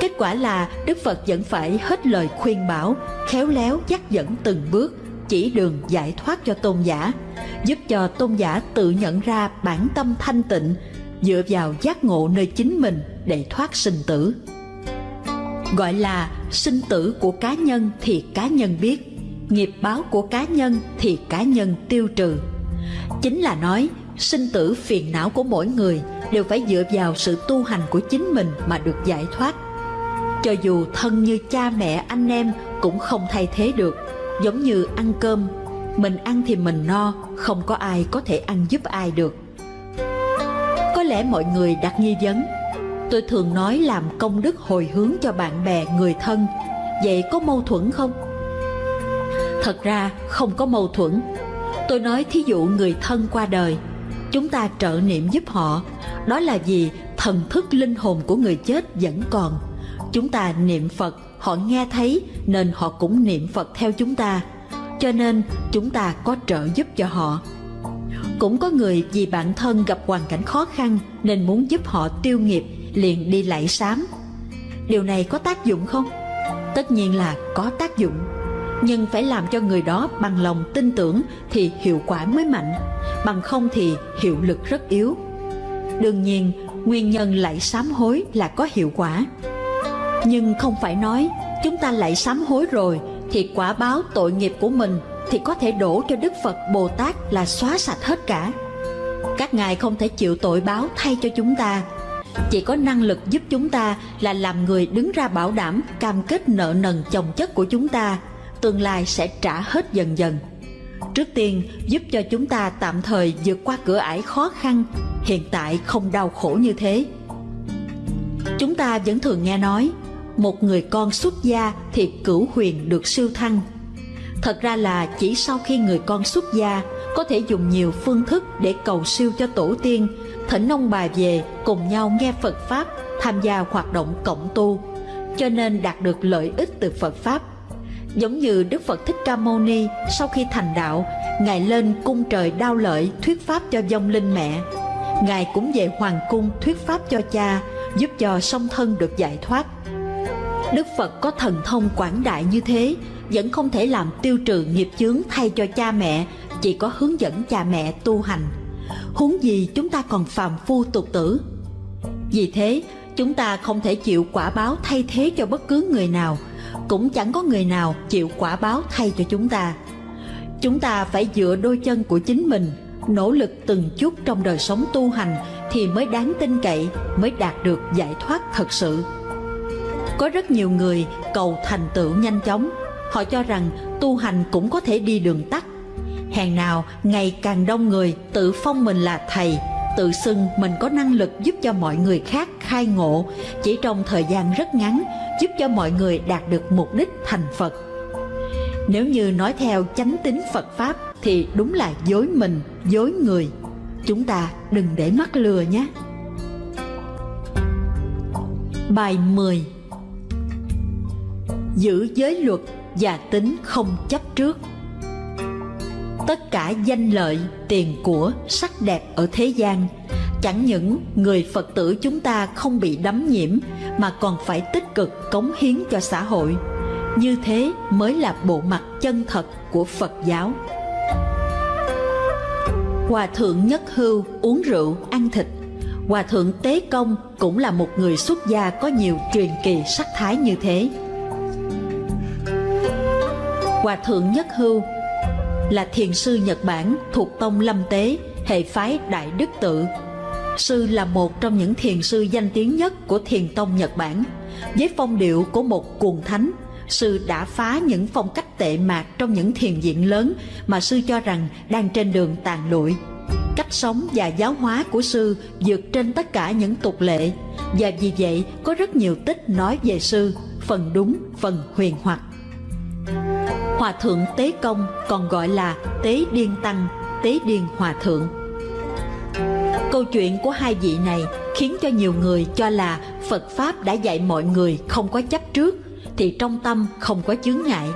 [SPEAKER 1] Kết quả là đức phật vẫn phải hết lời khuyên bảo, khéo léo dắt dẫn từng bước chỉ đường giải thoát cho tôn giả, giúp cho tôn giả tự nhận ra bản tâm thanh tịnh, dựa vào giác ngộ nơi chính mình để thoát sinh tử. Gọi là sinh tử của cá nhân thì cá nhân biết, nghiệp báo của cá nhân thì cá nhân tiêu trừ. Chính là nói, sinh tử phiền não của mỗi người đều phải dựa vào sự tu hành của chính mình mà được giải thoát. Cho dù thân như cha mẹ, anh em cũng không thay thế được giống như ăn cơm, mình ăn thì mình no, không có ai có thể ăn giúp ai được. Có lẽ mọi người đặt nghi vấn, tôi thường nói làm công đức hồi hướng cho bạn bè, người thân, vậy có mâu thuẫn không? Thật ra không có mâu thuẫn. Tôi nói thí dụ người thân qua đời, chúng ta trợ niệm giúp họ, đó là vì thần thức linh hồn của người chết vẫn còn. Chúng ta niệm phật họ nghe thấy nên họ cũng niệm phật theo chúng ta. Cho nên chúng ta có trợ giúp cho họ. Cũng có người vì bản thân gặp hoàn cảnh khó khăn nên muốn giúp họ tiêu nghiệp, liền đi lạy sám. Điều này có tác dụng không? Tất nhiên là có tác dụng. Nhưng phải làm cho người đó bằng lòng tin tưởng thì hiệu quả mới mạnh. Bằng không thì hiệu lực rất yếu. Đương nhiên, nguyên nhân lạy sám hối là có hiệu quả nhưng không phải nói chúng ta lại sám hối rồi thì quả báo tội nghiệp của mình thì có thể đổ cho Đức Phật Bồ Tát là xóa sạch hết cả. Các ngài không thể chịu tội báo thay cho chúng ta. Chỉ có năng lực giúp chúng ta là làm người đứng ra bảo đảm cam kết nợ nần chồng chất của chúng ta, tương lai sẽ trả hết dần dần. Trước tiên giúp cho chúng ta tạm thời vượt qua cửa ải khó khăn, hiện tại không đau khổ như thế. Chúng ta vẫn thường nghe nói một người con xuất gia thì cửu huyền được siêu thăng. Thật ra là chỉ sau khi người con xuất gia có thể dùng nhiều phương thức để cầu siêu cho tổ tiên, thỉnh ông bà về cùng nhau nghe Phật Pháp, tham gia hoạt động cộng tu, cho nên đạt được lợi ích từ Phật Pháp. Giống như Đức Phật Thích Ca Mâu Ni sau khi thành đạo, Ngài lên cung trời đao lợi thuyết Pháp cho vong linh mẹ. Ngài cũng về Hoàng cung thuyết Pháp cho cha, giúp cho song thân được giải thoát. Đức Phật có thần thông quảng đại như thế, vẫn không thể làm tiêu trừ nghiệp chướng thay cho cha mẹ, chỉ có hướng dẫn cha mẹ tu hành. Huống gì chúng ta còn phàm phu tục tử. Vì thế, chúng ta không thể chịu quả báo thay thế cho bất cứ người nào, cũng chẳng có người nào chịu quả báo thay cho chúng ta. Chúng ta phải dựa đôi chân của chính mình, nỗ lực từng chút trong đời sống tu hành thì mới đáng tin cậy, mới đạt được giải thoát thật sự. Có rất nhiều người cầu thành tựu nhanh chóng, họ cho rằng tu hành cũng có thể đi đường tắt. Hèn nào ngày càng đông người tự phong mình là thầy, tự xưng mình có năng lực giúp cho mọi người khác khai ngộ chỉ trong thời gian rất ngắn, giúp cho mọi người đạt được mục đích thành Phật. Nếu như nói theo chánh tính Phật Pháp thì đúng là dối mình, dối người. Chúng ta đừng để mắc lừa nhé. Bài 10 Giữ giới luật và tính không chấp trước. Tất cả danh lợi, tiền của, sắc đẹp ở thế gian Chẳng những người Phật tử chúng ta không bị đắm nhiễm Mà còn phải tích cực cống hiến cho xã hội. Như thế mới là bộ mặt chân thật của Phật giáo. Hòa thượng Nhất Hưu uống rượu, ăn thịt. Hòa thượng Tế Công cũng là một người xuất gia có nhiều truyền kỳ sắc thái như thế. Hòa thượng Nhất Hưu là thiền sư Nhật Bản thuộc tông Lâm Tế, hệ phái Đại Đức Tự. Sư là một trong những thiền sư danh tiếng nhất của thiền tông Nhật Bản. Với phong điệu của một cuồng thánh, sư đã phá những phong cách tệ mạc trong những thiền viện lớn mà sư cho rằng đang trên đường tàn lụi. Cách sống và giáo hóa của sư vượt trên tất cả những tục lệ và vì vậy có rất nhiều tích nói về sư, phần đúng, phần huyền hoặc. Hòa thượng Tế Công còn gọi là Tế Điên Tăng, Tế Điên Hòa Thượng. Câu chuyện của hai vị này khiến cho nhiều người cho là Phật Pháp đã dạy mọi người không có chấp trước, thì trong tâm không có chướng ngại.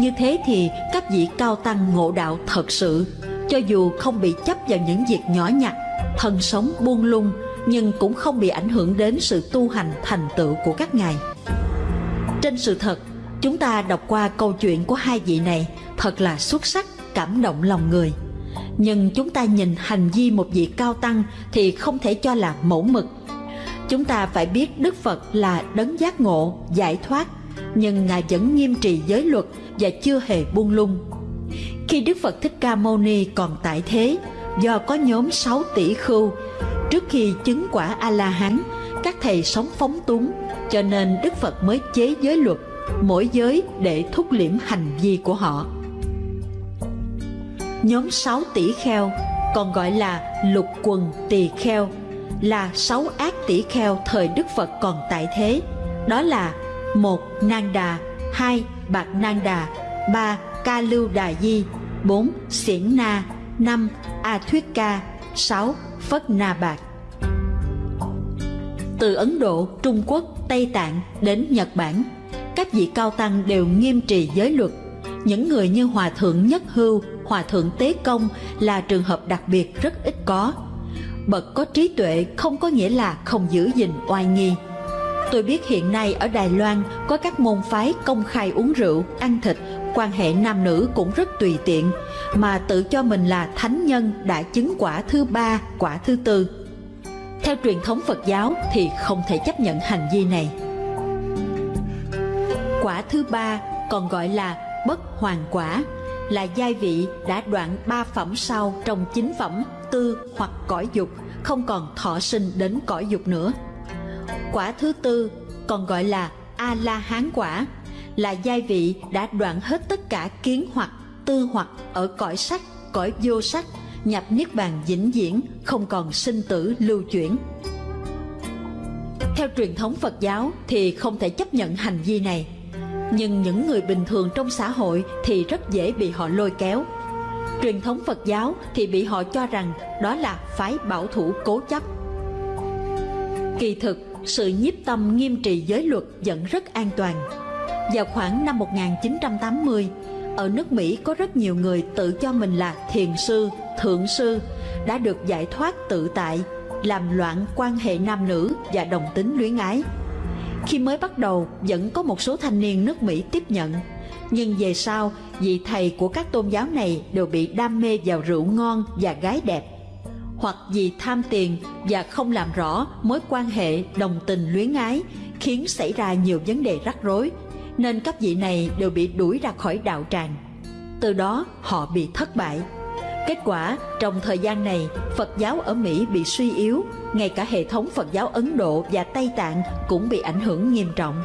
[SPEAKER 1] Như thế thì các vị cao tăng ngộ đạo thật sự, cho dù không bị chấp vào những việc nhỏ nhặt, thân sống buông lung, nhưng cũng không bị ảnh hưởng đến sự tu hành thành tựu của các ngài. Trên sự thật, Chúng ta đọc qua câu chuyện của hai vị này thật là xuất sắc, cảm động lòng người. Nhưng chúng ta nhìn hành vi một vị cao tăng thì không thể cho là mẫu mực. Chúng ta phải biết Đức Phật là đấng giác ngộ, giải thoát, nhưng Ngài vẫn nghiêm trì giới luật và chưa hề buông lung. Khi Đức Phật Thích Ca Mâu Ni còn tại thế, do có nhóm 6 tỷ khưu, trước khi chứng quả A-la-hán, các thầy sống phóng túng, cho nên Đức Phật mới chế giới luật mỗi giới để thúc liễm hành vi của họ. Nhóm sáu tỷ kheo, còn gọi là lục quần tỳ kheo, là sáu ác tỷ kheo thời Đức Phật còn tại thế. Đó là một Nang Đà, hai Bạc Nang Đà, ba Ca Lưu Đà Di, bốn Xiển Na, năm A Thuyết Ca, sáu Phất Na Bạc. Từ Ấn Độ, Trung Quốc, Tây Tạng đến Nhật Bản các vị cao tăng đều nghiêm trì giới luật. Những người như Hòa Thượng Nhất Hưu, Hòa Thượng Tế Công là trường hợp đặc biệt rất ít có. Bậc có trí tuệ không có nghĩa là không giữ gìn oai nghi. Tôi biết hiện nay ở Đài Loan có các môn phái công khai uống rượu, ăn thịt, quan hệ nam nữ cũng rất tùy tiện, mà tự cho mình là thánh nhân đã chứng quả thứ ba, quả thứ tư. Theo truyền thống Phật giáo thì không thể chấp nhận hành vi này. Quả thứ ba, còn gọi là bất hoàn quả, là giai vị đã đoạn ba phẩm sau trong chính phẩm tư hoặc cõi dục, không còn thọ sinh đến cõi dục nữa. Quả thứ tư còn gọi là a la hán quả, là giai vị đã đoạn hết tất cả kiến hoặc tư hoặc ở cõi sắc, cõi vô sắc, nhập niết bàn vĩnh viễn, không còn sinh tử lưu chuyển theo truyền thống phật giáo thì không thể chấp nhận hành vi này nhưng những người bình thường trong xã hội thì rất dễ bị họ lôi kéo truyền thống phật giáo thì bị họ cho rằng đó là phái bảo thủ cố chấp kỳ thực sự nhiếp tâm nghiêm trì giới luật vẫn rất an toàn. Vào khoảng năm 1980, ở nước Mỹ có rất nhiều người tự cho mình là thiền sư, thượng sư, đã được giải thoát tự tại, làm loạn quan hệ nam nữ và đồng tính luyến ái. Khi mới bắt đầu, vẫn có một số thanh niên nước Mỹ tiếp nhận, nhưng về sau, vị thầy của các tôn giáo này đều bị đam mê vào rượu ngon và gái đẹp. Hoặc vì tham tiền và không làm rõ mối quan hệ đồng tình luyến ái khiến xảy ra nhiều vấn đề rắc rối nên các vị này đều bị đuổi ra khỏi đạo tràng. Từ đó họ bị thất bại kết quả trong thời gian này phật giáo ở mỹ bị suy yếu ngay cả hệ thống phật giáo ấn độ và tây tạng cũng bị ảnh hưởng nghiêm trọng.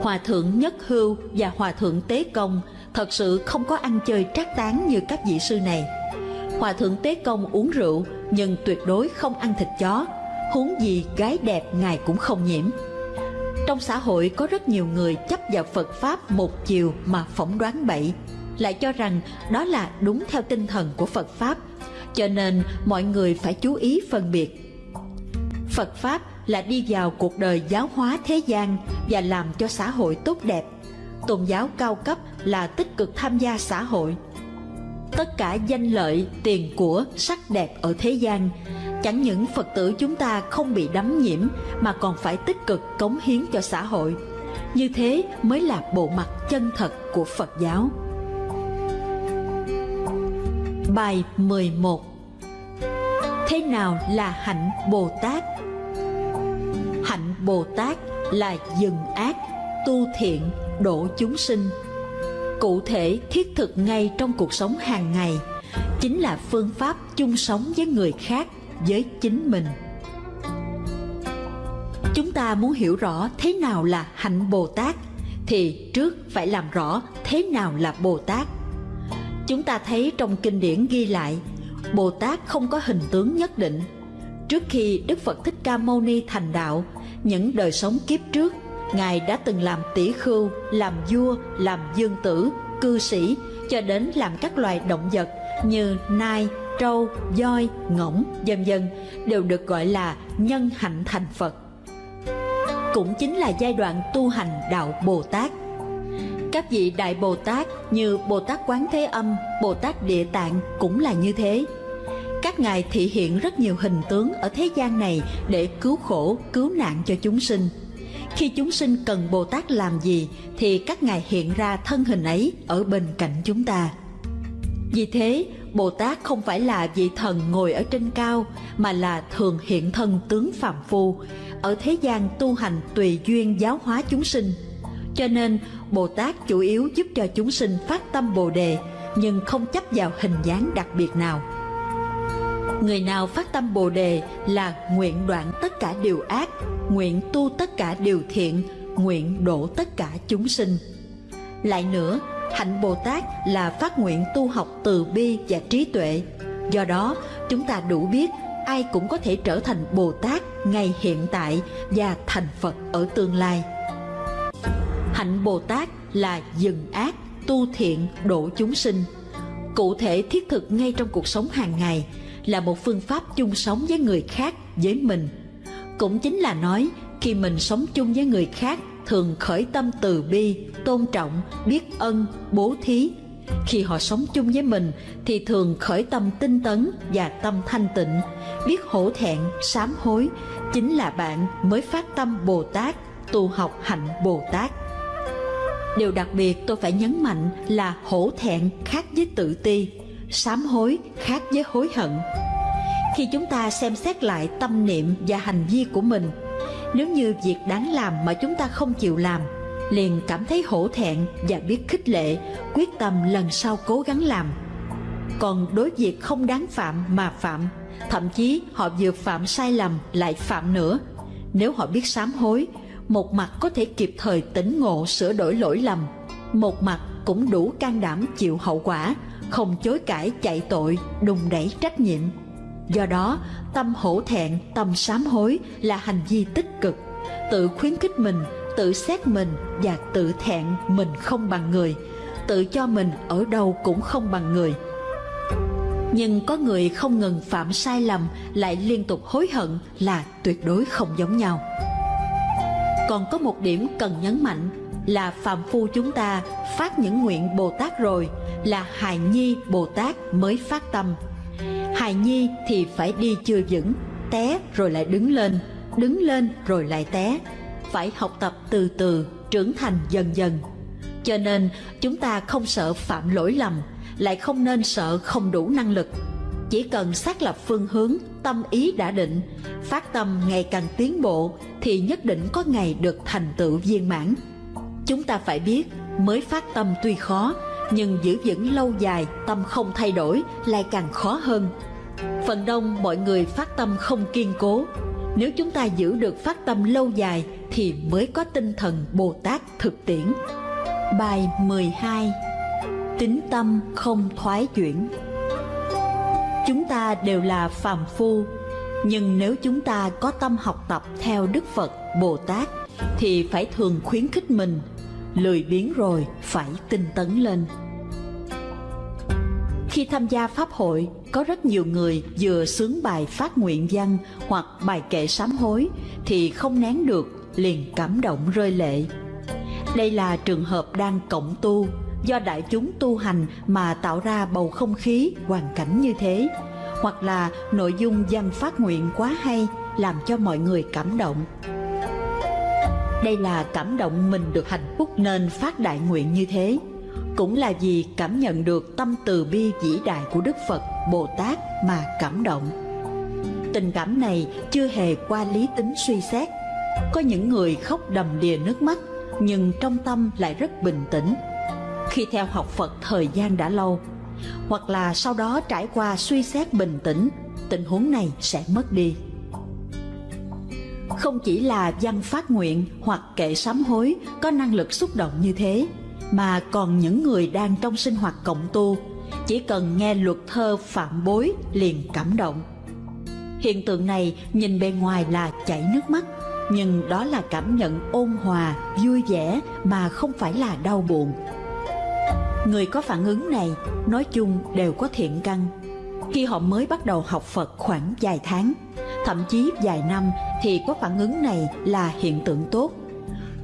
[SPEAKER 1] Hòa thượng nhất hưu và hòa thượng tế công thật sự không có ăn chơi trác tán như các vị sư này. Hòa thượng Tế Công uống rượu nhưng tuyệt đối không ăn thịt chó, huống gì gái đẹp ngài cũng không nhiễm. Trong xã hội có rất nhiều người chấp vào Phật Pháp một chiều mà phỏng đoán bậy, lại cho rằng đó là đúng theo tinh thần của Phật Pháp, cho nên mọi người phải chú ý phân biệt. Phật Pháp là đi vào cuộc đời giáo hóa thế gian và làm cho xã hội tốt đẹp. Tôn giáo cao cấp là tích cực tham gia xã hội, tất cả danh lợi, tiền của, sắc đẹp ở thế gian. Chẳng những Phật tử chúng ta không bị đắm nhiễm mà còn phải tích cực cống hiến cho xã hội. Như thế mới là bộ mặt chân thật của Phật giáo. Bài 11 Thế nào là hạnh Bồ Tát? Hạnh Bồ Tát là dừng ác, tu thiện, độ chúng sinh. Cụ thể thiết thực ngay trong cuộc sống hàng ngày chính là phương pháp chung sống với người khác với chính mình. Chúng ta muốn hiểu rõ thế nào là hạnh bồ tát thì trước phải làm rõ thế nào là bồ tát chúng ta thấy trong kinh điển ghi lại bồ tát không có hình tướng nhất định trước khi đức phật thích ca mâu ni thành đạo những đời sống kiếp trước Ngài đã từng làm tỷ khưu, làm vua, làm dương tử, cư sĩ cho đến làm các loài động vật như nai, trâu, voi, ngỗng, vân vân đều được gọi là nhân hạnh thành Phật. Cũng chính là giai đoạn tu hành đạo Bồ Tát. Các vị Đại Bồ Tát như Bồ Tát Quán Thế Âm, Bồ Tát Địa Tạng cũng là như thế. Các ngài thị hiện rất nhiều hình tướng ở thế gian này để cứu khổ, cứu nạn cho chúng sinh. Khi chúng sinh cần Bồ Tát làm gì thì các ngài hiện ra thân hình ấy ở bên cạnh chúng ta. Vì thế, Bồ Tát không phải là vị thần ngồi ở trên cao mà là thường hiện thân tướng phạm phu, ở thế gian tu hành tùy duyên giáo hóa chúng sinh. Cho nên, Bồ Tát chủ yếu giúp cho chúng sinh phát tâm Bồ đề, nhưng không chấp vào hình dáng đặc biệt nào. Người nào phát tâm Bồ đề là nguyện đoạn tất cả điều ác, nguyện tu tất cả điều thiện, nguyện độ tất cả chúng sinh. Lại nữa, hạnh Bồ Tát là phát nguyện tu học từ bi và trí tuệ. Do đó, chúng ta đủ biết ai cũng có thể trở thành Bồ Tát ngay hiện tại và thành Phật ở tương lai. Hạnh Bồ Tát là dừng ác, tu thiện, độ chúng sinh. Cụ thể thiết thực ngay trong cuộc sống hàng ngày là một phương pháp chung sống với người khác, với mình. Cũng chính là nói khi mình sống chung với người khác thường khởi tâm từ bi, tôn trọng, biết ân, bố thí. Khi họ sống chung với mình thì thường khởi tâm tinh tấn và tâm thanh tịnh, biết hổ thẹn, sám hối, chính là bạn mới phát tâm Bồ Tát, tu học hạnh Bồ Tát. Điều đặc biệt tôi phải nhấn mạnh là hổ thẹn khác với tự ti, sám hối khác với hối hận. Khi chúng ta xem xét lại tâm niệm và hành vi của mình nếu như việc đáng làm mà chúng ta không chịu làm liền cảm thấy hổ thẹn và biết khích lệ quyết tâm lần sau cố gắng làm còn đối việc không đáng phạm mà phạm thậm chí họ vừa phạm sai lầm lại phạm nữa nếu họ biết sám hối một mặt có thể kịp thời tỉnh ngộ sửa đổi lỗi lầm một mặt cũng đủ can đảm chịu hậu quả không chối cãi chạy tội đùng đẩy trách nhiệm. Do đó, tâm hổ thẹn, tâm sám hối là hành vi tích cực, tự khuyến khích mình, tự xét mình và tự thẹn mình không bằng người, tự cho mình ở đâu cũng không bằng người. nhưng có người không ngừng phạm sai lầm lại liên tục hối hận là tuyệt đối không giống nhau còn có một điểm cần nhấn mạnh là phạm phu chúng ta phát những nguyện bồ tát rồi, là hài nhi bồ tát mới phát tâm. Hài nhi thì phải đi chưa vững, té rồi lại đứng lên đứng lên rồi lại té. Phải học tập từ từ, trưởng thành dần dần. Cho nên chúng ta không sợ phạm lỗi lầm, lại không nên sợ không đủ năng lực chỉ cần xác lập phương hướng, tâm ý đã định, phát tâm ngày càng tiến bộ thì nhất định có ngày được thành tựu viên mãn. Chúng ta phải biết, mới phát tâm tuy khó, nhưng giữ vững lâu dài, tâm không thay đổi, lại càng khó hơn. Phần đông mọi người phát tâm không kiên cố. Nếu chúng ta giữ được phát tâm lâu dài thì mới có tinh thần bồ tát thực tiễn. Bài 12 tính tâm không thoái chuyển chúng ta đều là phàm phu. Nhưng nếu chúng ta có tâm học tập theo đức phật, bồ tát, thì phải thường khuyến khích mình. Lười biếng rồi phải tinh tấn lên. Khi tham gia pháp hội, có rất nhiều người vừa sướng bài phát nguyện văn hoặc bài kệ sám hối thì không nén được, liền cảm động rơi lệ. Đây là trường hợp đang cộng tu do đại chúng tu hành mà tạo ra bầu không khí hoàn cảnh như thế hoặc là nội dung văn phát nguyện quá hay làm cho mọi người cảm động đây là cảm động mình được hạnh phúc nên phát đại nguyện như thế cũng là vì cảm nhận được tâm từ bi vĩ đại của Đức Phật, Bồ Tát mà cảm động. Tình cảm này chưa hề qua lý tính suy xét. Có những người khóc đầm đìa nước mắt, nhưng trong tâm lại rất bình tĩnh. Khi theo học Phật thời gian đã lâu, hoặc là sau đó trải qua suy xét bình tĩnh, tình huống này sẽ mất đi. Không chỉ là văn phát nguyện hoặc kệ sám hối có năng lực xúc động như thế, mà còn những người đang trong sinh hoạt cộng tu chỉ cần nghe luật thơ phạm bối liền cảm động hiện tượng này nhìn bề ngoài là chảy nước mắt nhưng đó là cảm nhận ôn hòa vui vẻ mà không phải là đau buồn người có phản ứng này, nói chung đều có thiện căn. Khi họ mới bắt đầu học phật khoảng vài tháng, thậm chí vài năm, thì có phản ứng này là hiện tượng tốt.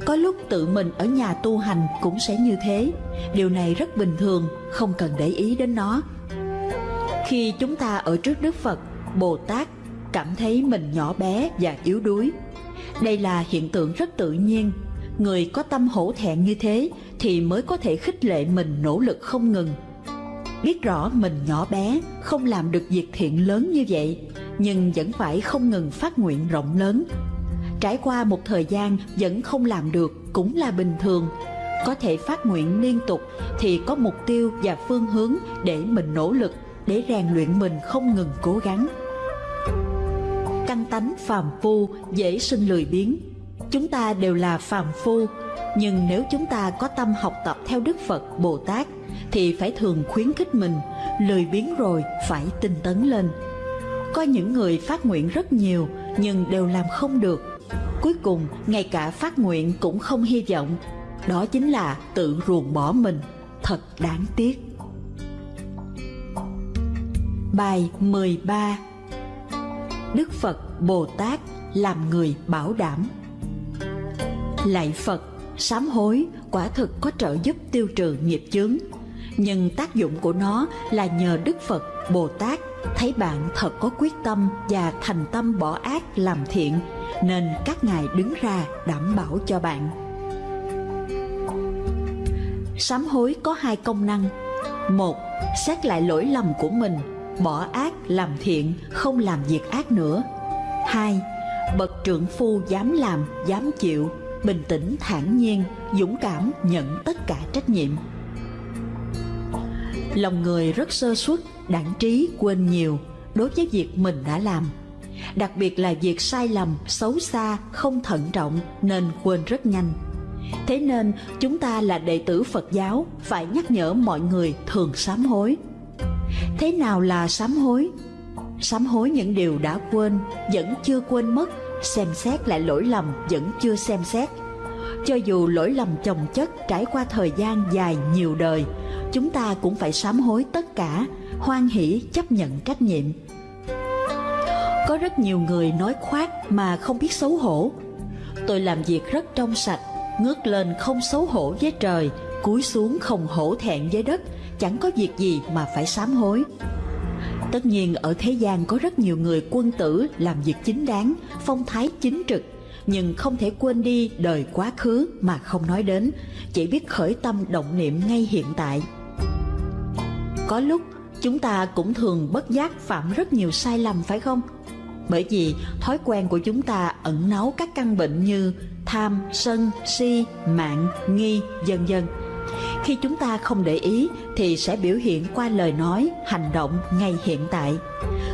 [SPEAKER 1] Có lúc tự mình ở nhà tu hành cũng sẽ như thế. Điều này rất bình thường, không cần để ý đến nó. Khi chúng ta ở trước đức phật, bồ tát cảm thấy mình nhỏ bé và yếu đuối. Đây là hiện tượng rất tự nhiên người có tâm hổ thẹn như thế thì mới có thể khích lệ mình nỗ lực không ngừng. Biết rõ mình nhỏ bé, không làm được việc thiện lớn như vậy, nhưng vẫn phải không ngừng phát nguyện rộng lớn. Trải qua một thời gian vẫn không làm được cũng là bình thường. Có thể phát nguyện liên tục thì có mục tiêu và phương hướng để mình nỗ lực, để rèn luyện mình không ngừng cố gắng. Căn tánh phàm phu dễ sinh lười biếng chúng ta đều là phàm phu, nhưng nếu chúng ta có tâm học tập theo đức phật, bồ tát, thì phải thường khuyến khích mình, lười biếng rồi phải tinh tấn lên. Có những người phát nguyện rất nhiều, nhưng đều làm không được. Cuối cùng, ngay cả phát nguyện cũng không hy vọng. Đó chính là tự ruồng bỏ mình. Thật đáng tiếc. Bài 13 Đức Phật, Bồ Tát làm người bảo đảm. Lạy Phật, sám hối quả thực có trợ giúp tiêu trừ nghiệp chướng. Nhưng tác dụng của nó là nhờ Đức Phật Bồ Tát thấy bạn thật có quyết tâm và thành tâm bỏ ác làm thiện nên các ngài đứng ra đảm bảo cho bạn. Sám hối có hai công năng. Một xét lại lỗi lầm của mình bỏ ác làm thiện không làm việc ác nữa. Hai bậc trưởng phu dám làm dám chịu bình tĩnh, thản nhiên, dũng cảm, nhận tất cả trách nhiệm. Lòng người rất sơ suất, đảng trí, quên nhiều, đối với việc mình đã làm. Đặc biệt là việc sai lầm, xấu xa, không thận trọng nên quên rất nhanh. Thế nên, chúng ta là đệ tử phật giáo, phải nhắc nhở mọi người thường sám hối. Thế nào là sám hối? Sám hối những điều đã quên, vẫn chưa quên mất xem xét lại lỗi lầm vẫn chưa xem xét cho dù lỗi lầm chồng chất trải qua thời gian dài nhiều đời chúng ta cũng phải sám hối tất cả, hoan hỷ chấp nhận trách nhiệm. Có rất nhiều người nói khoác mà không biết xấu hổ. Tôi làm việc rất trong sạch, ngước lên không xấu hổ với trời, cúi xuống không hổ thẹn với đất, chẳng có việc gì mà phải sám hối. Tất nhiên ở thế gian có rất nhiều người quân tử làm việc chính đáng, phong thái chính trực, nhưng không thể quên đi đời quá khứ mà không nói đến, chỉ biết khởi tâm động niệm ngay hiện tại. Có lúc chúng ta cũng thường bất giác phạm rất nhiều sai lầm phải không? Bởi vì thói quen của chúng ta ẩn náu các căn bệnh như tham, sân, si, mạng, nghi, vân vân. Khi chúng ta không để ý thì sẽ biểu hiện qua lời nói, hành động ngay hiện tại.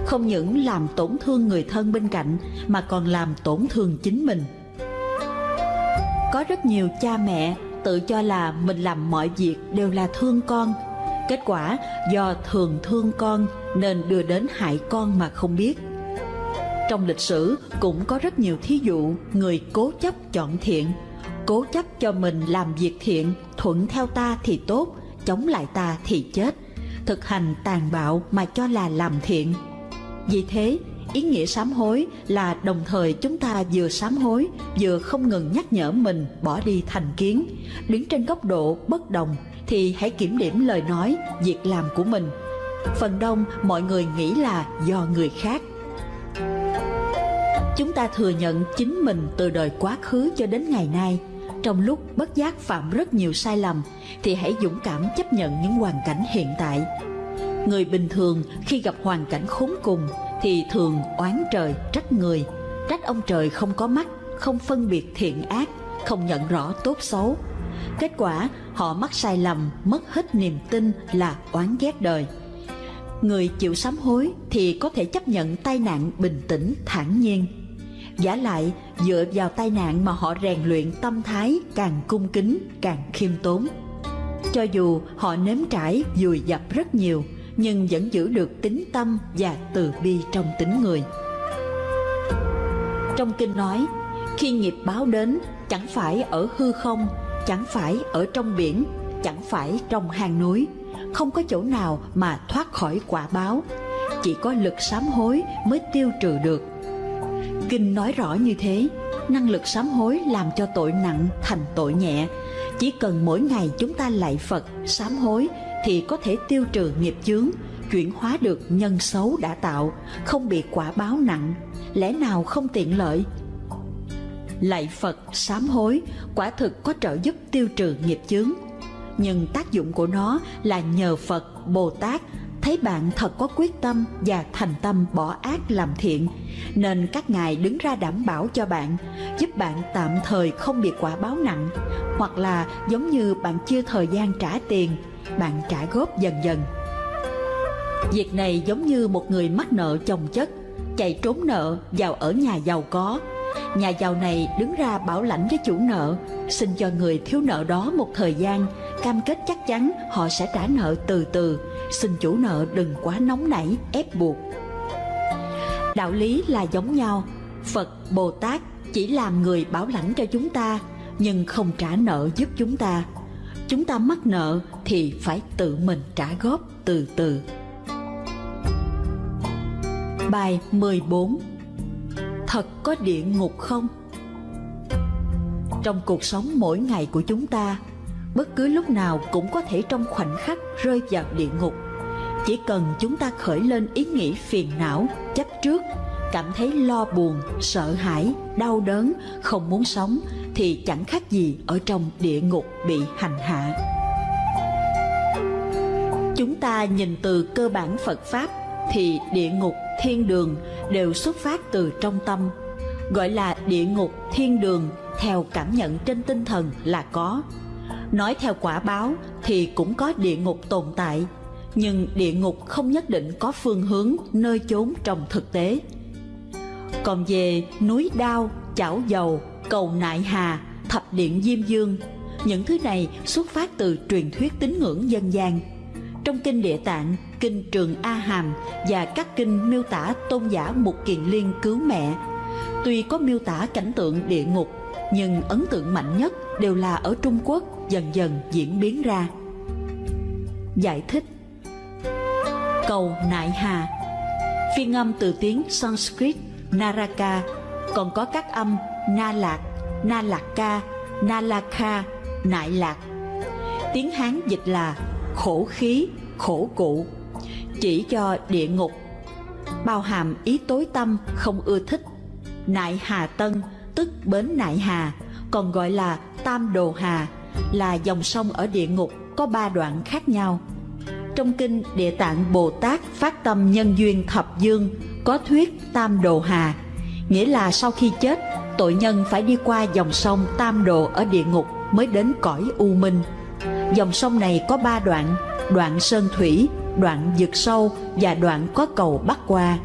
[SPEAKER 1] Không những làm tổn thương người thân bên cạnh mà còn làm tổn thương chính mình. Có rất nhiều cha mẹ tự cho là mình làm mọi việc đều là thương con. Kết quả do thường thương con nên đưa đến hại con mà không biết. Trong lịch sử cũng có rất nhiều thí dụ người cố chấp chọn thiện, cố chấp cho mình làm việc thiện, thuận theo ta thì tốt, chống lại ta thì chết, thực hành tàn bạo mà cho là làm thiện. Vì thế, ý nghĩa sám hối là đồng thời chúng ta vừa sám hối vừa không ngừng nhắc nhở mình bỏ đi thành kiến. Đứng trên góc độ bất đồng thì hãy kiểm điểm lời nói việc làm của mình. Phần đông mọi người nghĩ là do người khác. Chúng ta thừa nhận chính mình từ đời quá khứ cho đến ngày nay trong lúc bất giác phạm rất nhiều sai lầm, thì hãy dũng cảm chấp nhận những hoàn cảnh hiện tại. Người bình thường khi gặp hoàn cảnh khốn cùng thì thường oán trời trách người. Trách ông trời không có mắt, không phân biệt thiện ác, không nhận rõ tốt xấu. Kết quả, họ mắc sai lầm, mất hết niềm tin là oán ghét đời. Người chịu sám hối thì có thể chấp nhận tai nạn bình tĩnh thản nhiên giả lại dựa vào tai nạn mà họ rèn luyện tâm thái càng cung kính càng khiêm tốn cho dù họ nếm trải dùi dập rất nhiều nhưng vẫn giữ được tính tâm và từ bi trong tính người. Trong kinh nói, khi nghiệp báo đến, chẳng phải ở hư không, chẳng phải ở trong biển, chẳng phải trong hang núi, không có chỗ nào mà thoát khỏi quả báo, chỉ có lực sám hối mới tiêu trừ được. Kinh nói rõ như thế, năng lực sám hối làm cho tội nặng thành tội nhẹ, chỉ cần mỗi ngày chúng ta lạy Phật, sám hối thì có thể tiêu trừ nghiệp chướng, chuyển hóa được nhân xấu đã tạo, không bị quả báo nặng, lẽ nào không tiện lợi? Lạy Phật sám hối, quả thực có trợ giúp tiêu trừ nghiệp chướng. Nhưng tác dụng của nó là nhờ Phật, Bồ Tát thấy bạn thật có quyết tâm và thành tâm bỏ ác làm thiện, nên các ngài đứng ra đảm bảo cho bạn, giúp bạn tạm thời không bị quả báo nặng, hoặc là giống như bạn chưa thời gian trả tiền bạn trả góp dần dần. Việc này giống như một người mắc nợ chồng chất, chạy trốn nợ vào ở nhà giàu có. Nhà giàu này đứng ra bảo lãnh với chủ nợ, xin cho người thiếu nợ đó một thời gian, cam kết chắc chắn họ sẽ trả nợ từ từ, xin chủ nợ đừng quá nóng nảy, ép buộc. Đạo lý là giống nhau, Phật, Bồ Tát chỉ làm người bảo lãnh cho chúng ta, nhưng không trả nợ giúp chúng ta chúng ta mắc nợ thì phải tự mình trả góp từ từ. Bài 14 Thật có địa ngục không? Trong cuộc sống mỗi ngày của chúng ta, bất cứ lúc nào cũng có thể trong khoảnh khắc rơi vào địa ngục. Chỉ cần chúng ta khởi lên ý nghĩ phiền não, chấp trước, cảm thấy lo buồn, sợ hãi, đau đớn, không muốn sống thì chẳng khác gì ở trong địa ngục bị hành hạ. Chúng ta nhìn từ cơ bản Phật Pháp thì địa ngục, thiên đường đều xuất phát từ trong tâm. Gọi là địa ngục, thiên đường theo cảm nhận trên tinh thần là có. Nói theo quả báo thì cũng có địa ngục tồn tại, nhưng địa ngục không nhất định có phương hướng nơi chốn trong thực tế. Còn về núi đao, chảo dầu, cầu nại hà, thập điện diêm dương, những thứ này xuất phát từ truyền thuyết tín ngưỡng dân gian. Trong kinh Địa Tạng, kinh Trường A Hàm và các kinh miêu tả tôn giả Mục Kiền Liên cứu mẹ, tuy có miêu tả cảnh tượng địa ngục, nhưng ấn tượng mạnh nhất đều là ở Trung Quốc dần dần diễn biến ra. Giải thích Cầu Nại Hà Phiên âm từ tiếng Sanskrit Naraka còn có các âm Na Lạc, Na Lạc Ca, Na La Kha, Nại Lạc. Tiếng Hán dịch là khổ khí, khổ cụ, chỉ cho địa ngục, bao hàm ý tối tâm không ưa thích. Nại Hà Tân tức bến Nại Hà, còn gọi là Tam Đồ Hà, là dòng sông ở địa ngục có ba đoạn khác nhau. Trong kinh Địa Tạng Bồ Tát phát tâm nhân duyên thập dương có thuyết Tam Đồ Hà, nghĩa là sau khi chết, tội nhân phải đi qua dòng sông Tam Đồ ở địa ngục mới đến cõi U Minh. Dòng sông này có ba đoạn, đoạn sơn thủy, đoạn vực sâu và đoạn có cầu bắc qua.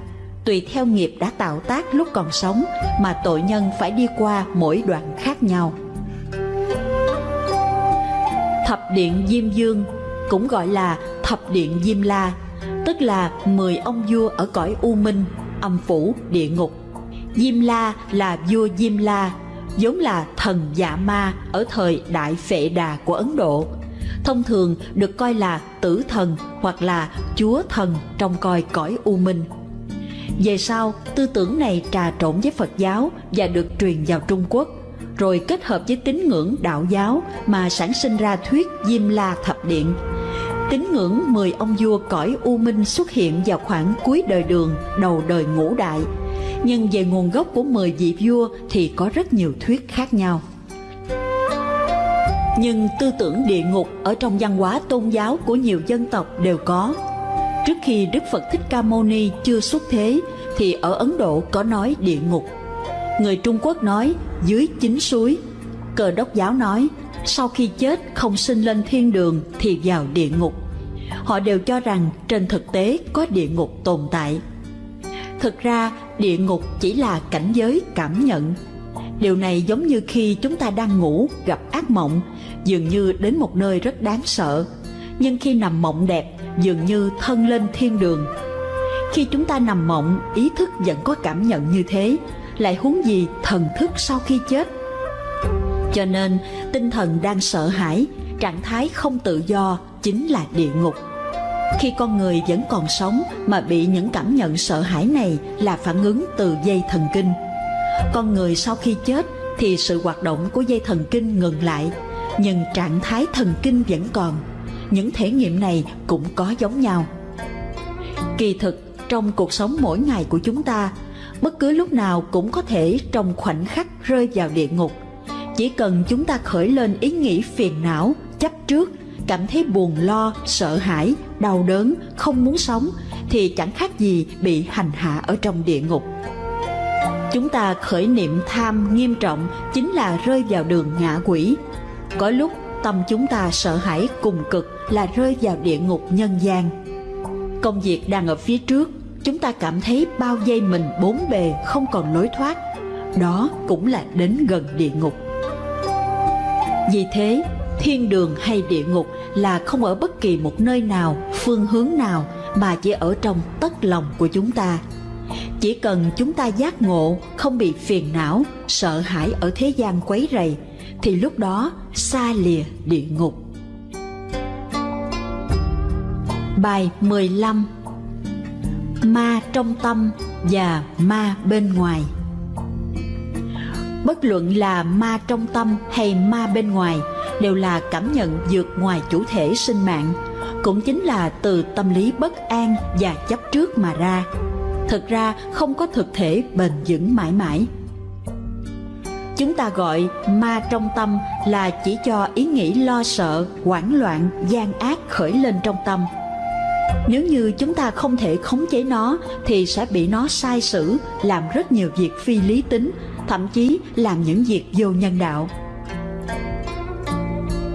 [SPEAKER 1] Tùy theo nghiệp đã tạo tác lúc còn sống mà tội nhân phải đi qua mỗi đoạn khác nhau. Thập điện Diêm Dương cũng gọi là thập điện Diêm La, tức là 10 ông vua ở cõi U Minh, âm phủ, địa ngục. Diêm La là vua Diêm La, vốn là thần dạ ma ở thời Đại Phệ Đà của Ấn Độ. Thông thường được coi là tử thần hoặc là chúa thần trong coi cõi U Minh. Về sau, tư tưởng này trà trộn với Phật giáo và được truyền vào Trung Quốc, rồi kết hợp với tín ngưỡng đạo giáo mà sản sinh ra thuyết Diêm La Thập Điện. Tín ngưỡng 10 ông vua cõi U Minh xuất hiện vào khoảng cuối đời đường, đầu đời ngũ đại. Nhưng về nguồn gốc của 10 vị vua thì có rất nhiều thuyết khác nhau. Nhưng tư tưởng địa ngục ở trong văn hóa tôn giáo của nhiều dân tộc đều có. Trước khi Đức Phật Thích Ca Mâu Ni chưa xuất thế thì ở Ấn Độ có nói địa ngục. Người Trung Quốc nói dưới chính suối. Cờ đốc giáo nói sau khi chết không sinh lên thiên đường thì vào địa ngục. Họ đều cho rằng trên thực tế có địa ngục tồn tại. Thực ra địa ngục chỉ là cảnh giới cảm nhận. Điều này giống như khi chúng ta đang ngủ gặp ác mộng, dường như đến một nơi rất đáng sợ. Nhưng khi nằm mộng đẹp, dường như thân lên thiên đường. Khi chúng ta nằm mộng, ý thức vẫn có cảm nhận như thế, lại huống gì thần thức sau khi chết. Cho nên, tinh thần đang sợ hãi, trạng thái không tự do chính là địa ngục. Khi con người vẫn còn sống mà bị những cảm nhận sợ hãi này là phản ứng từ dây thần kinh. Con người sau khi chết thì sự hoạt động của dây thần kinh ngừng lại, nhưng trạng thái thần kinh vẫn còn. Những thể nghiệm này cũng có giống nhau. Kỳ thực, trong cuộc sống mỗi ngày của chúng ta bất cứ lúc nào cũng có thể trong khoảnh khắc rơi vào địa ngục. Chỉ cần chúng ta khởi lên ý nghĩ phiền não, chấp trước, cảm thấy buồn, lo, sợ hãi, đau đớn, không muốn sống, thì chẳng khác gì bị hành hạ ở trong địa ngục. Chúng ta khởi niệm tham nghiêm trọng chính là rơi vào đường ngạ quỷ. Có lúc tâm chúng ta sợ hãi cùng cực là rơi vào địa ngục nhân gian. Công việc đang ở phía trước chúng ta cảm thấy bao dây mình bốn bề không còn lối thoát đó cũng là đến gần địa ngục vì thế, thiên đường hay địa ngục là không ở bất kỳ một nơi nào, phương hướng nào mà chỉ ở trong tất lòng của chúng ta. Chỉ cần chúng ta giác ngộ, không bị phiền não, sợ hãi ở thế gian quấy rầy, thì lúc đó xa lìa địa ngục. Bài 15 Ma trong tâm và ma bên ngoài. Bất luận là ma trong tâm hay ma bên ngoài đều là cảm nhận vượt ngoài chủ thể sinh mạng, cũng chính là từ tâm lý bất an và chấp trước mà ra. Thực ra không có thực thể bền vững mãi mãi. Chúng ta gọi ma trong tâm là chỉ cho ý nghĩ lo sợ, hoảng loạn, gian ác khởi lên trong tâm nếu như chúng ta không thể khống chế nó, thì sẽ bị nó sai sử, làm rất nhiều việc phi lý tính, thậm chí làm những việc vô nhân đạo.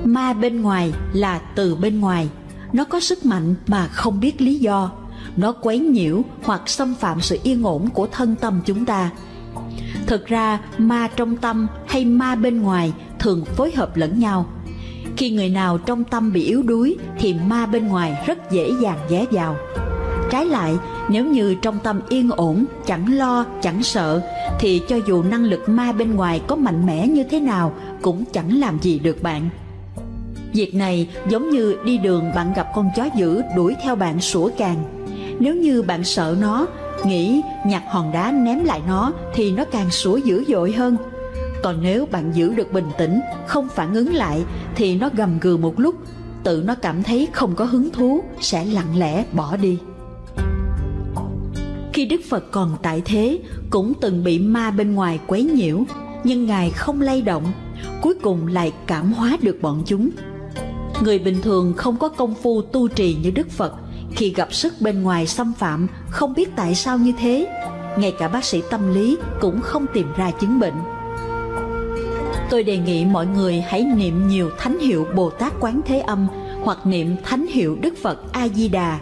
[SPEAKER 1] Ma bên ngoài là từ bên ngoài. Nó có sức mạnh mà không biết lý do. Nó quấy nhiễu hoặc xâm phạm sự yên ổn của thân tâm chúng ta. Thực ra, ma trong tâm hay ma bên ngoài thường phối hợp lẫn nhau khi người nào trong tâm bị yếu đuối thì ma bên ngoài rất dễ dàng ghé vào trái lại nếu như trong tâm yên ổn chẳng lo chẳng sợ thì cho dù năng lực ma bên ngoài có mạnh mẽ như thế nào cũng chẳng làm gì được bạn Việc này giống như đi đường bạn gặp con chó dữ đuổi theo bạn sủa càng. Nếu như bạn sợ nó, nghĩ nhặt hòn đá ném lại nó thì nó càng sủa dữ dội hơn. Còn nếu bạn giữ được bình tĩnh, không phản ứng lại thì nó gầm gừ một lúc, tự nó cảm thấy không có hứng thú sẽ lặng lẽ bỏ đi. Khi Đức Phật còn tại thế cũng từng bị ma bên ngoài quấy nhiễu, nhưng Ngài không lay động, cuối cùng lại cảm hóa được bọn chúng. Người bình thường không có công phu tu trì như Đức Phật, khi gặp sức bên ngoài xâm phạm không biết tại sao như thế, ngay cả bác sĩ tâm lý cũng không tìm ra chứng bệnh. Tôi đề nghị mọi người hãy niệm nhiều thánh hiệu Bồ Tát Quán Thế Âm hoặc niệm thánh hiệu Đức Phật A Di Đà.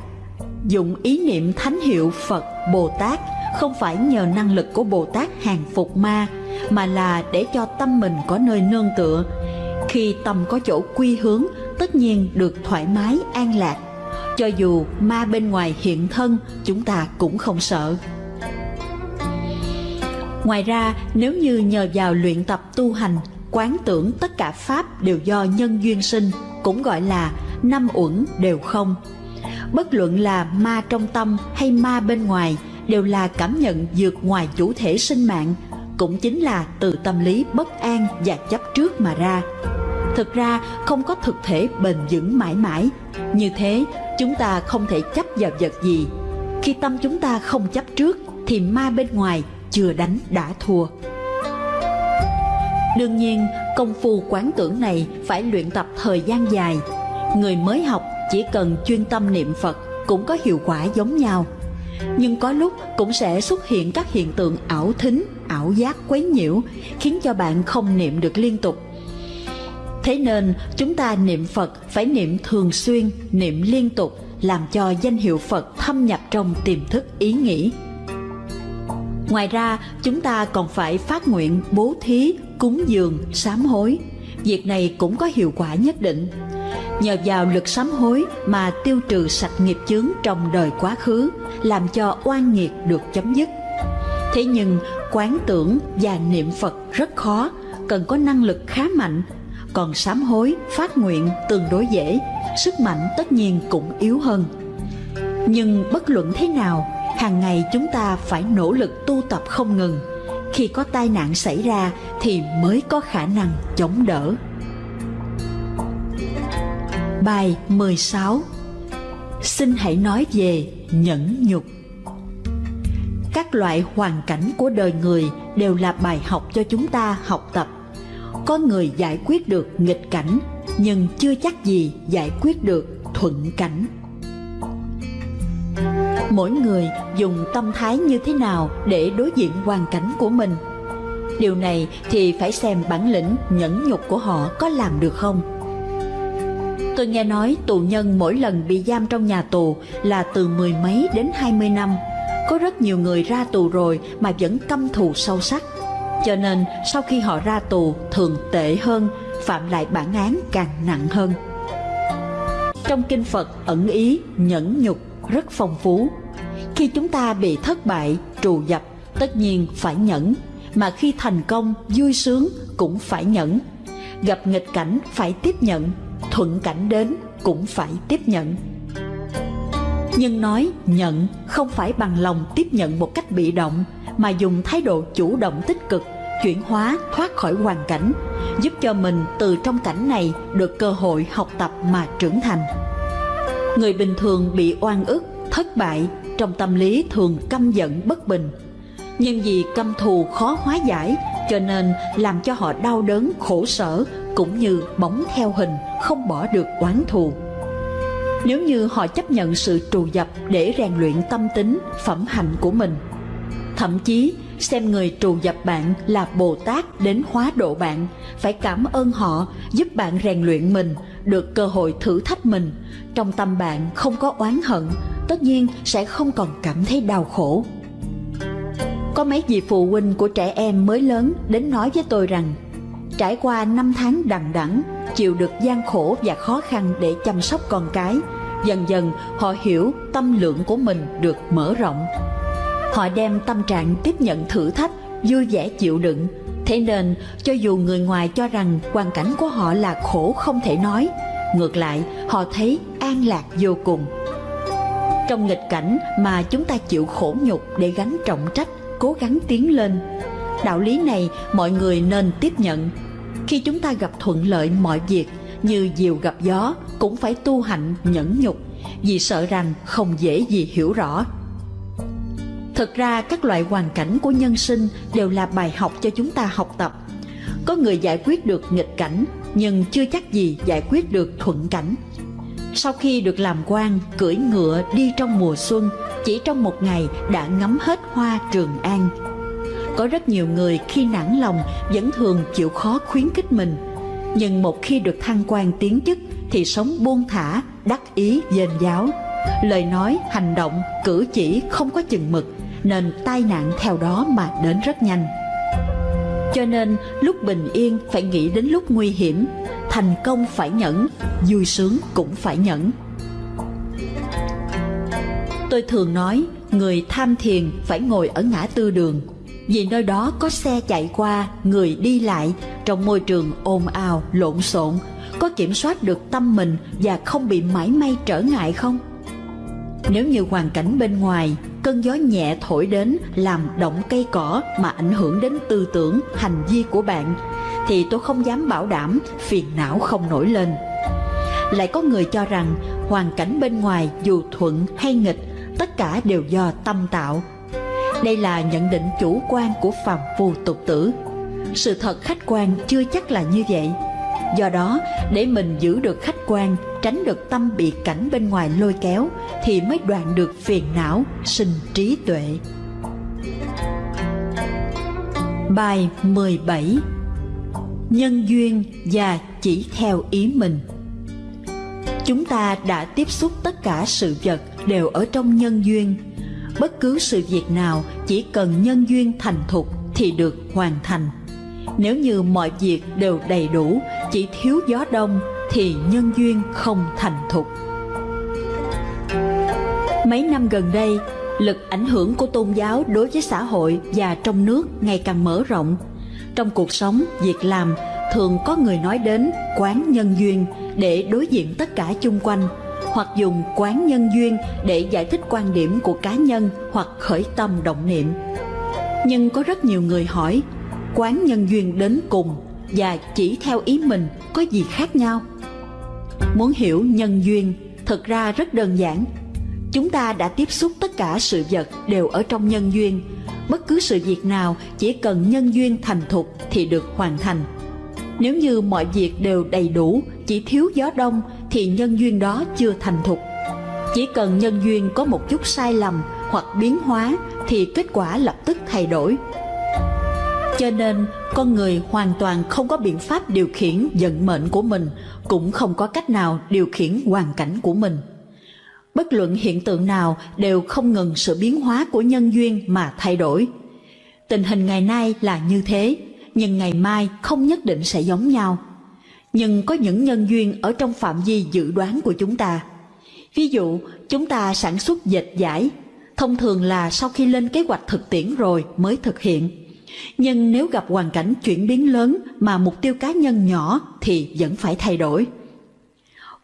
[SPEAKER 1] Dụng ý niệm thánh hiệu Phật Bồ Tát không phải nhờ năng lực của Bồ Tát hàng phục ma, mà là để cho tâm mình có nơi nương tựa. Khi tâm có chỗ quy hướng, tất nhiên được thoải mái an lạc. Cho dù ma bên ngoài hiện thân, chúng ta cũng không sợ. Ngoài ra, nếu như nhờ vào luyện tập tu hành, quán tưởng tất cả pháp đều do nhân duyên sinh, cũng gọi là năm uẩn đều không. Bất luận là ma trong tâm hay ma bên ngoài đều là cảm nhận vượt ngoài chủ thể sinh mạng, cũng chính là từ tâm lý bất an và chấp trước mà ra. Thực ra không có thực thể bền vững mãi mãi, như thế chúng ta không thể chấp vào vật gì. Khi tâm chúng ta không chấp trước thì ma bên ngoài chưa đánh đã thua. Đương nhiên, công phu quán tưởng này phải luyện tập thời gian dài. Người mới học chỉ cần chuyên tâm niệm Phật cũng có hiệu quả giống nhau. Nhưng có lúc cũng sẽ xuất hiện các hiện tượng ảo thính, ảo giác quấy nhiễu, khiến cho bạn không niệm được liên tục. Thế nên chúng ta niệm Phật phải niệm thường xuyên, niệm liên tục, làm cho danh hiệu Phật thâm nhập trong tiềm thức ý nghĩ. Ngoài ra, chúng ta còn phải phát nguyện bố thí, cúng dường, sám hối. Việc này cũng có hiệu quả nhất định. Nhờ vào lực sám hối mà tiêu trừ sạch nghiệp chướng trong đời quá khứ, làm cho oan nghiệt được chấm dứt. Thế nhưng, quán tưởng và niệm Phật rất khó, cần có năng lực khá mạnh. Còn sám hối, phát nguyện tương đối dễ, sức mạnh tất nhiên cũng yếu hơn. Nhưng bất luận thế nào, hàng ngày chúng ta phải nỗ lực tu tập không ngừng. Khi có tai nạn xảy ra thì mới có khả năng chống đỡ. Bài 16 xin hãy nói về nhẫn nhục. Các loại hoàn cảnh của đời người đều là bài học cho chúng ta học tập. Có người giải quyết được nghịch cảnh, nhưng chưa chắc gì giải quyết được thuận cảnh mỗi người dùng tâm thái như thế nào để đối diện hoàn cảnh của mình? Điều này thì phải xem bản lĩnh, nhẫn nhục của họ có làm được không? Tôi nghe nói tù nhân mỗi lần bị giam trong nhà tù là từ mười mấy đến hai mươi năm. Có rất nhiều người ra tù rồi mà vẫn căm thù sâu sắc. Cho nên sau khi họ ra tù, thường tệ hơn, phạm lại bản án càng nặng hơn. Trong kinh phật ẩn ý nhẫn nhục rất phong phú. Khi chúng ta bị thất bại, trù dập, tất nhiên phải nhẫn, mà khi thành công, vui sướng cũng phải nhẫn. Gặp nghịch cảnh phải tiếp nhận, thuận cảnh đến cũng phải tiếp nhận. Nhưng nói nhận không phải bằng lòng tiếp nhận một cách bị động, mà dùng thái độ chủ động tích cực, chuyển hóa thoát khỏi hoàn cảnh, giúp cho mình từ trong cảnh này được cơ hội học tập mà trưởng thành. Người bình thường bị oan ức, thất bại, trong tâm lý thường căm giận bất bình. Nhưng vì căm thù khó hóa giải, cho nên làm cho họ đau đớn, khổ sở, cũng như bóng theo hình, không bỏ được oán thù. Nếu như họ chấp nhận sự trù dập để rèn luyện tâm tính, phẩm hạnh của mình, thậm chí xem người trù dập bạn là Bồ Tát đến hóa độ bạn, phải cảm ơn họ giúp bạn rèn luyện mình, được cơ hội thử thách mình. Trong tâm bạn không có oán hận, tất nhiên sẽ không còn cảm thấy đau khổ. Có mấy vị phụ huynh của trẻ em mới lớn đến nói với tôi rằng trải qua năm tháng đằng đẵng chịu được gian khổ và khó khăn để chăm sóc con cái, dần dần họ hiểu tâm lượng của mình được mở rộng Họ đem tâm trạng tiếp nhận thử thách, vui vẻ chịu đựng. Thế nên, cho dù người ngoài cho rằng hoàn cảnh của họ là khổ không thể nói, ngược lại họ thấy an lạc vô cùng. Trong nghịch cảnh mà chúng ta chịu khổ nhục để gánh trọng trách, cố gắng tiến lên. Đạo lý này mọi người nên tiếp nhận. Khi chúng ta gặp thuận lợi mọi việc, như diều gặp gió, cũng phải tu hạnh nhẫn nhục, vì sợ rằng không dễ gì hiểu rõ. Thực ra các loại hoàn cảnh của nhân sinh đều là bài học cho chúng ta học tập. Có người giải quyết được nghịch cảnh, nhưng chưa chắc gì giải quyết được thuận cảnh. Sau khi được làm quan, cưỡi ngựa đi trong mùa xuân, chỉ trong một ngày đã ngắm hết hoa Trường An. Có rất nhiều người khi nản lòng vẫn thường chịu khó khuyến khích mình. Nhưng một khi được thăng quan tiến chức thì sống buông thả, đắc ý dền giáo. Lời nói, hành động, cử chỉ không có chừng mực, nên tai nạn theo đó mà đến rất nhanh. Cho nên lúc bình yên phải nghĩ đến lúc nguy hiểm, thành công phải nhẫn, vui sướng cũng phải nhẫn. Tôi thường nói, người tham thiền phải ngồi ở ngã tư đường, vì nơi đó có xe chạy qua, người đi lại, trong môi trường ồn ào, lộn xộn, có kiểm soát được tâm mình và không bị mãi may trở ngại không? Nếu như hoàn cảnh bên ngoài, cơn gió nhẹ thổi đến làm động cây cỏ mà ảnh hưởng đến tư tưởng, hành vi của bạn, thì tôi không dám bảo đảm phiền não không nổi lên. Lại có người cho rằng hoàn cảnh bên ngoài dù thuận hay nghịch, tất cả đều do tâm tạo. Đây là nhận định chủ quan của phàm phu tục tử. Sự thật khách quan chưa chắc là như vậy. Do đó, để mình giữ được khách quan, tránh được tâm bị cảnh bên ngoài lôi kéo, thì mới đoạn được phiền não, sinh trí tuệ. Bài 17 Nhân duyên và chỉ theo ý mình Chúng ta đã tiếp xúc tất cả sự vật đều ở trong nhân duyên. Bất cứ sự việc nào chỉ cần nhân duyên thành thục thì được hoàn thành. Nếu như mọi việc đều đầy đủ, chỉ thiếu gió đông thì nhân duyên không thành thục. Mấy năm gần đây, lực ảnh hưởng của tôn giáo đối với xã hội và trong nước ngày càng mở rộng. Trong cuộc sống, việc làm, thường có người nói đến quán nhân duyên để đối diện tất cả chung quanh, hoặc dùng quán nhân duyên để giải thích quan điểm của cá nhân hoặc khởi tâm động niệm. Nhưng có rất nhiều người hỏi, quán nhân duyên đến cùng và chỉ theo ý mình có gì khác nhau? Muốn hiểu nhân duyên, thật ra rất đơn giản. Chúng ta đã tiếp xúc tất cả sự vật đều ở trong nhân duyên. Bất cứ sự việc nào chỉ cần nhân duyên thành thục thì được hoàn thành. Nếu như mọi việc đều đầy đủ, chỉ thiếu gió đông thì nhân duyên đó chưa thành thục. Chỉ cần nhân duyên có một chút sai lầm hoặc biến hóa thì kết quả lập tức thay đổi. Cho nên, con người hoàn toàn không có biện pháp điều khiển vận mệnh của mình, cũng không có cách nào điều khiển hoàn cảnh của mình. Bất luận hiện tượng nào đều không ngừng sự biến hóa của nhân duyên mà thay đổi. Tình hình ngày nay là như thế, nhưng ngày mai không nhất định sẽ giống nhau. Nhưng có những nhân duyên ở trong phạm vi dự đoán của chúng ta. Ví dụ, chúng ta sản xuất dệt giải, thông thường là sau khi lên kế hoạch thực tiễn rồi mới thực hiện nhưng nếu gặp hoàn cảnh chuyển biến lớn mà mục tiêu cá nhân nhỏ thì vẫn phải thay đổi.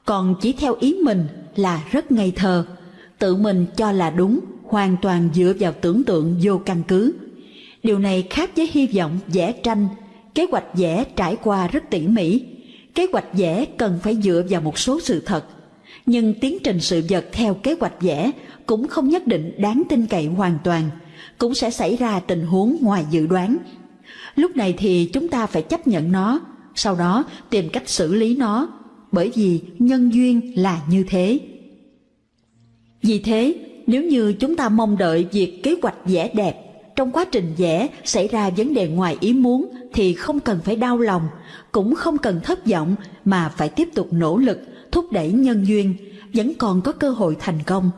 [SPEAKER 1] Còn chỉ theo ý mình là rất ngây thơ, tự mình cho là đúng, hoàn toàn dựa vào tưởng tượng vô căn cứ. Điều này khác với hy vọng vẽ tranh, kế hoạch vẽ trải qua rất tỉ mỉ. Kế hoạch vẽ cần phải dựa vào một số sự thật, nhưng tiến trình sự vật theo kế hoạch vẽ cũng không nhất định đáng tin cậy hoàn toàn – cũng sẽ xảy ra tình huống ngoài dự đoán. Lúc này thì chúng ta phải chấp nhận nó, sau đó tìm cách xử lý nó, bởi vì nhân duyên là như thế. Vì thế, nếu như chúng ta mong đợi việc kế hoạch vẽ đẹp, trong quá trình vẽ xảy ra vấn đề ngoài ý muốn thì không cần phải đau lòng, cũng không cần thất vọng mà phải tiếp tục nỗ lực thúc đẩy nhân duyên, vẫn còn có cơ hội thành công.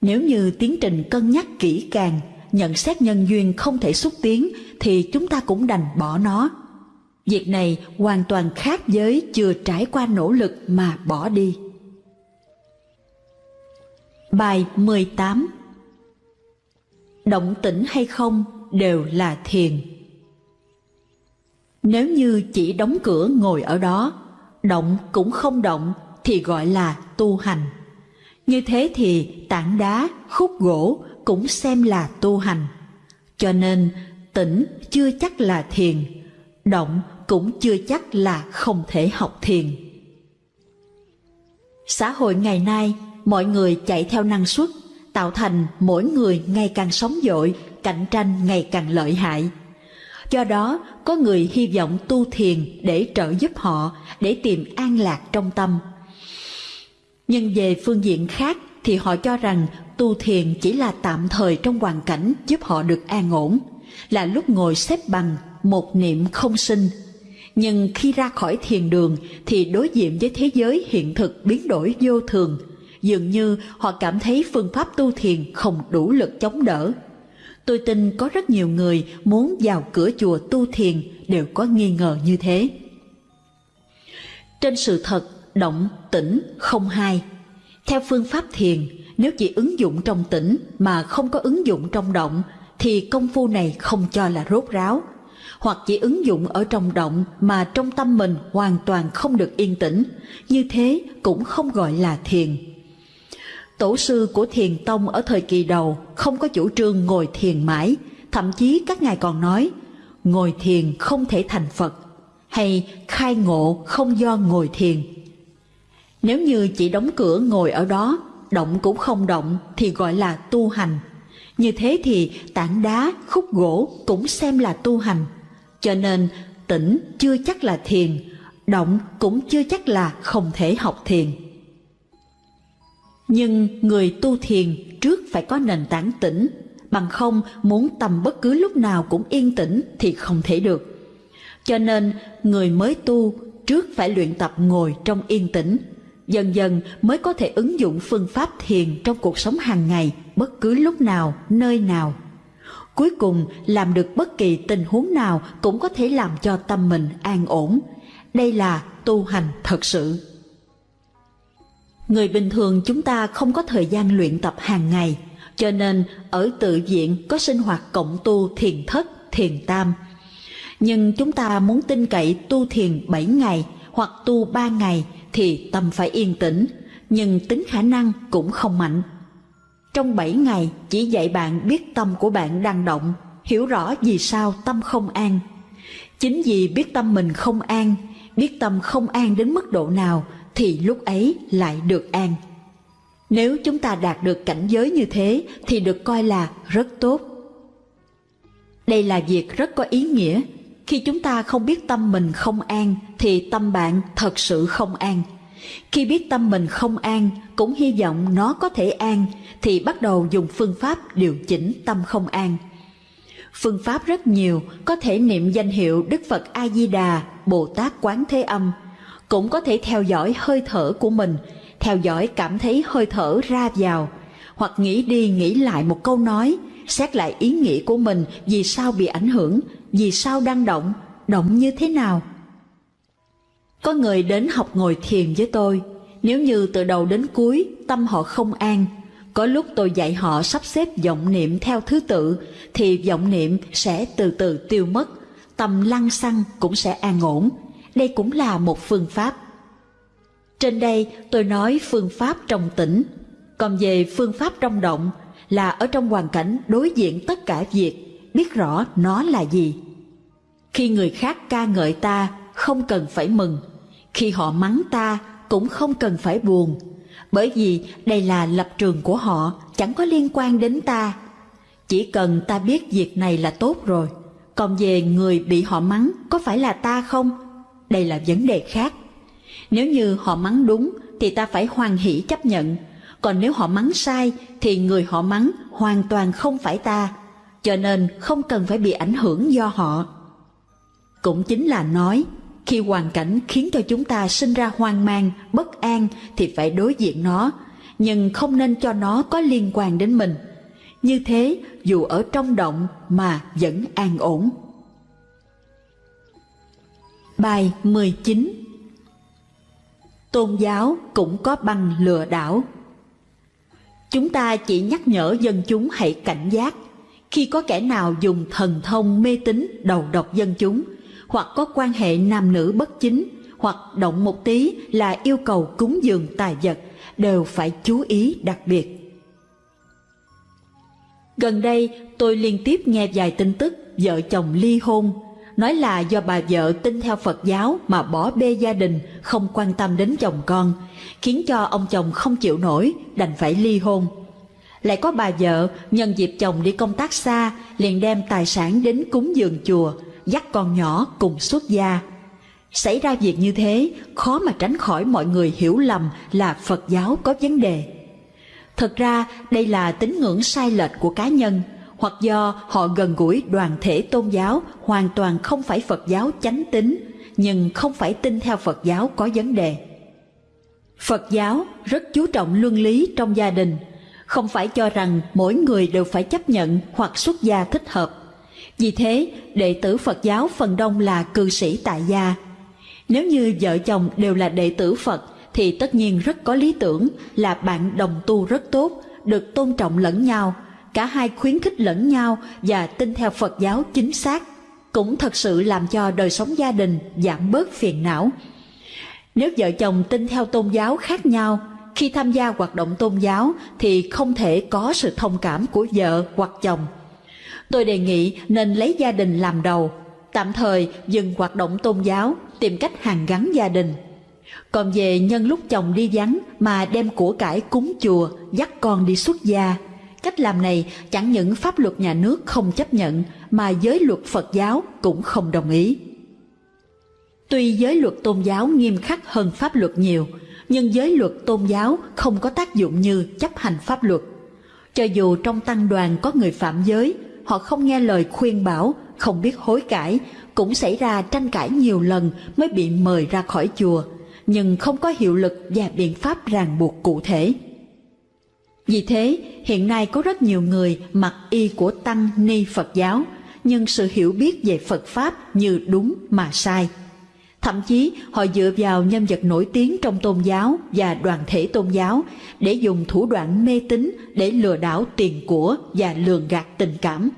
[SPEAKER 1] Nếu như tiến trình cân nhắc kỹ càng, nhận xét nhân duyên không thể xúc tiến thì chúng ta cũng đành bỏ nó. Việc này hoàn toàn khác với chưa trải qua nỗ lực mà bỏ đi. Bài 18 Động tĩnh hay không đều là thiền. Nếu như chỉ đóng cửa ngồi ở đó, động cũng không động thì gọi là tu hành. Như thế thì tảng đá, khúc gỗ cũng xem là tu hành. Cho nên tĩnh chưa chắc là thiền, động cũng chưa chắc là không thể học thiền. Xã hội ngày nay, mọi người chạy theo năng suất, tạo thành mỗi người ngày càng sống dội, cạnh tranh ngày càng lợi hại. Do đó, có người hy vọng tu thiền để trợ giúp họ, để tìm an lạc trong tâm. Nhưng về phương diện khác thì họ cho rằng tu thiền chỉ là tạm thời trong hoàn cảnh giúp họ được an ổn, là lúc ngồi xếp bằng, một niệm không sinh. Nhưng khi ra khỏi thiền đường thì đối diện với thế giới hiện thực biến đổi vô thường, dường như họ cảm thấy phương pháp tu thiền không đủ lực chống đỡ. Tôi tin có rất nhiều người muốn vào cửa chùa tu thiền đều có nghi ngờ như thế. Trên sự thật, động, tĩnh, không hai. Theo phương pháp thiền, nếu chỉ ứng dụng trong tĩnh mà không có ứng dụng trong động, thì công phu này không cho là rốt ráo. Hoặc chỉ ứng dụng ở trong động mà trong tâm mình hoàn toàn không được yên tĩnh, như thế cũng không gọi là thiền. Tổ sư của thiền tông ở thời kỳ đầu không có chủ trương ngồi thiền mãi, thậm chí các ngài còn nói, ngồi thiền không thể thành Phật, hay khai ngộ không do ngồi thiền. Nếu như chỉ đóng cửa ngồi ở đó, động cũng không động thì gọi là tu hành. Như thế thì tảng đá, khúc gỗ cũng xem là tu hành. Cho nên tỉnh chưa chắc là thiền, động cũng chưa chắc là không thể học thiền. Nhưng người tu thiền trước phải có nền tảng tĩnh, bằng không muốn tầm bất cứ lúc nào cũng yên tĩnh thì không thể được. Cho nên người mới tu trước phải luyện tập ngồi trong yên tĩnh, dần dần mới có thể ứng dụng phương pháp thiền trong cuộc sống hàng ngày bất cứ lúc nào, nơi nào. Cuối cùng làm được bất kỳ tình huống nào cũng có thể làm cho tâm mình an ổn. Đây là tu hành thật sự. Người bình thường chúng ta không có thời gian luyện tập hàng ngày, cho nên ở tự viện có sinh hoạt cộng tu thiền thất, thiền tam. Nhưng chúng ta muốn tin cậy tu thiền 7 ngày hoặc tu 3 ngày thì tâm phải yên tĩnh, nhưng tính khả năng cũng không mạnh. Trong 7 ngày chỉ dạy bạn biết tâm của bạn đang động, hiểu rõ vì sao tâm không an. Chính vì biết tâm mình không an, biết tâm không an đến mức độ nào thì lúc ấy lại được an. Nếu chúng ta đạt được cảnh giới như thế thì được coi là rất tốt. Đây là việc rất có ý nghĩa. Khi chúng ta không biết tâm mình không an thì tâm bạn thật sự không an. Khi biết tâm mình không an cũng hy vọng nó có thể an thì bắt đầu dùng phương pháp điều chỉnh tâm không an. Phương pháp rất nhiều, có thể niệm danh hiệu Đức Phật A Di Đà, Bồ Tát Quán Thế Âm, cũng có thể theo dõi hơi thở của mình, theo dõi cảm thấy hơi thở ra vào, hoặc nghĩ đi nghĩ lại một câu nói, xét lại ý nghĩ của mình vì sao bị ảnh hưởng, vì sao đang động, động như thế nào. Có người đến học ngồi thiền với tôi, nếu như từ đầu đến cuối tâm họ không an, có lúc tôi dạy họ sắp xếp vọng niệm theo thứ tự thì vọng niệm sẽ từ từ tiêu mất, tâm lăng xăng cũng sẽ an ổn, đây cũng là một phương pháp. Trên đây tôi nói phương pháp trong tĩnh, còn về phương pháp trong động là ở trong hoàn cảnh đối diện tất cả việc, biết rõ nó là gì. Khi người khác ca ngợi ta, không cần phải mừng. Khi họ mắng ta, cũng không cần phải buồn. Bởi vì đây là lập trường của họ, chẳng có liên quan đến ta. Chỉ cần ta biết việc này là tốt rồi. Còn về người bị họ mắng, có phải là ta không? đây là vấn đề khác. Nếu như họ mắng đúng thì ta phải hoan hỷ chấp nhận, còn nếu họ mắng sai thì người họ mắng hoàn toàn không phải ta, cho nên không cần phải bị ảnh hưởng do họ. Cũng chính là nói, khi hoàn cảnh khiến cho chúng ta sinh ra hoang mang, bất an thì phải đối diện nó, nhưng không nên cho nó có liên quan đến mình. Như thế, dù ở trong động mà vẫn an ổn. Bài 19 Tôn giáo cũng có băng lừa đảo Chúng ta chỉ nhắc nhở dân chúng hãy cảnh giác khi có kẻ nào dùng thần thông mê tín đầu độc dân chúng hoặc có quan hệ nam nữ bất chính hoặc động một tí là yêu cầu cúng dường tài vật đều phải chú ý đặc biệt. Gần đây tôi liên tiếp nghe vài tin tức vợ chồng ly hôn, nói là do bà vợ tin theo Phật giáo mà bỏ bê gia đình, không quan tâm đến chồng con, khiến cho ông chồng không chịu nổi, đành phải ly hôn. Lại có bà vợ nhân dịp chồng đi công tác xa, liền đem tài sản đến cúng dường chùa, dắt con nhỏ cùng xuất gia. Xảy ra việc như thế, khó mà tránh khỏi mọi người hiểu lầm là Phật giáo có vấn đề. Thật ra đây là tín ngưỡng sai lệch của cá nhân, hoặc do họ gần gũi đoàn thể tôn giáo hoàn toàn không phải Phật giáo chánh tín, nhưng không phải tin theo Phật giáo có vấn đề. Phật giáo rất chú trọng luân lý trong gia đình, không phải cho rằng mỗi người đều phải chấp nhận hoặc xuất gia thích hợp. Vì thế, đệ tử Phật giáo phần đông là cư sĩ tại gia. Nếu như vợ chồng đều là đệ tử Phật thì tất nhiên rất có lý tưởng là bạn đồng tu rất tốt, được tôn trọng lẫn nhau, cả hai khuyến khích lẫn nhau và tin theo Phật giáo chính xác, cũng thật sự làm cho đời sống gia đình giảm bớt phiền não. Nếu vợ chồng tin theo tôn giáo khác nhau, khi tham gia hoạt động tôn giáo thì không thể có sự thông cảm của vợ hoặc chồng. Tôi đề nghị nên lấy gia đình làm đầu, tạm thời dừng hoạt động tôn giáo, tìm cách hàn gắn gia đình. Còn về nhân lúc chồng đi vắng mà đem của cải cúng chùa, dắt con đi xuất gia. Cách làm này chẳng những pháp luật nhà nước không chấp nhận mà giới luật Phật giáo cũng không đồng ý. Tuy giới luật tôn giáo nghiêm khắc hơn pháp luật nhiều, nhưng giới luật tôn giáo không có tác dụng như chấp hành pháp luật. Cho dù trong tăng đoàn có người phạm giới, họ không nghe lời khuyên bảo, không biết hối cải, cũng xảy ra tranh cãi nhiều lần mới bị mời ra khỏi chùa, nhưng không có hiệu lực và biện pháp ràng buộc cụ thể. Vì thế, hiện nay có rất nhiều người mặc y của Tăng Ni Phật giáo, nhưng sự hiểu biết về Phật Pháp như đúng mà sai. Thậm chí họ dựa vào nhân vật nổi tiếng trong tôn giáo và đoàn thể tôn giáo để dùng thủ đoạn mê tín để lừa đảo tiền của và lường gạt tình cảm,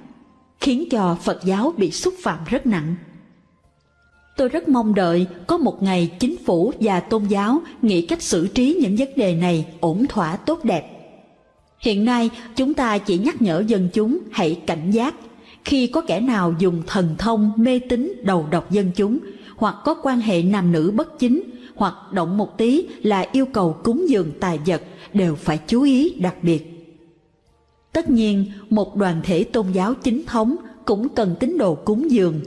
[SPEAKER 1] khiến cho Phật giáo bị xúc phạm rất nặng. Tôi rất mong đợi có một ngày chính phủ và tôn giáo nghĩ cách xử trí những vấn đề này ổn thỏa tốt đẹp. Hiện nay chúng ta chỉ nhắc nhở dân chúng hãy cảnh giác khi có kẻ nào dùng thần thông mê tín đầu độc dân chúng hoặc có quan hệ nam nữ bất chính hoặc động một tí là yêu cầu cúng dường tài vật đều phải chú ý đặc biệt. Tất nhiên, một đoàn thể tôn giáo chính thống cũng cần tín đồ cúng dường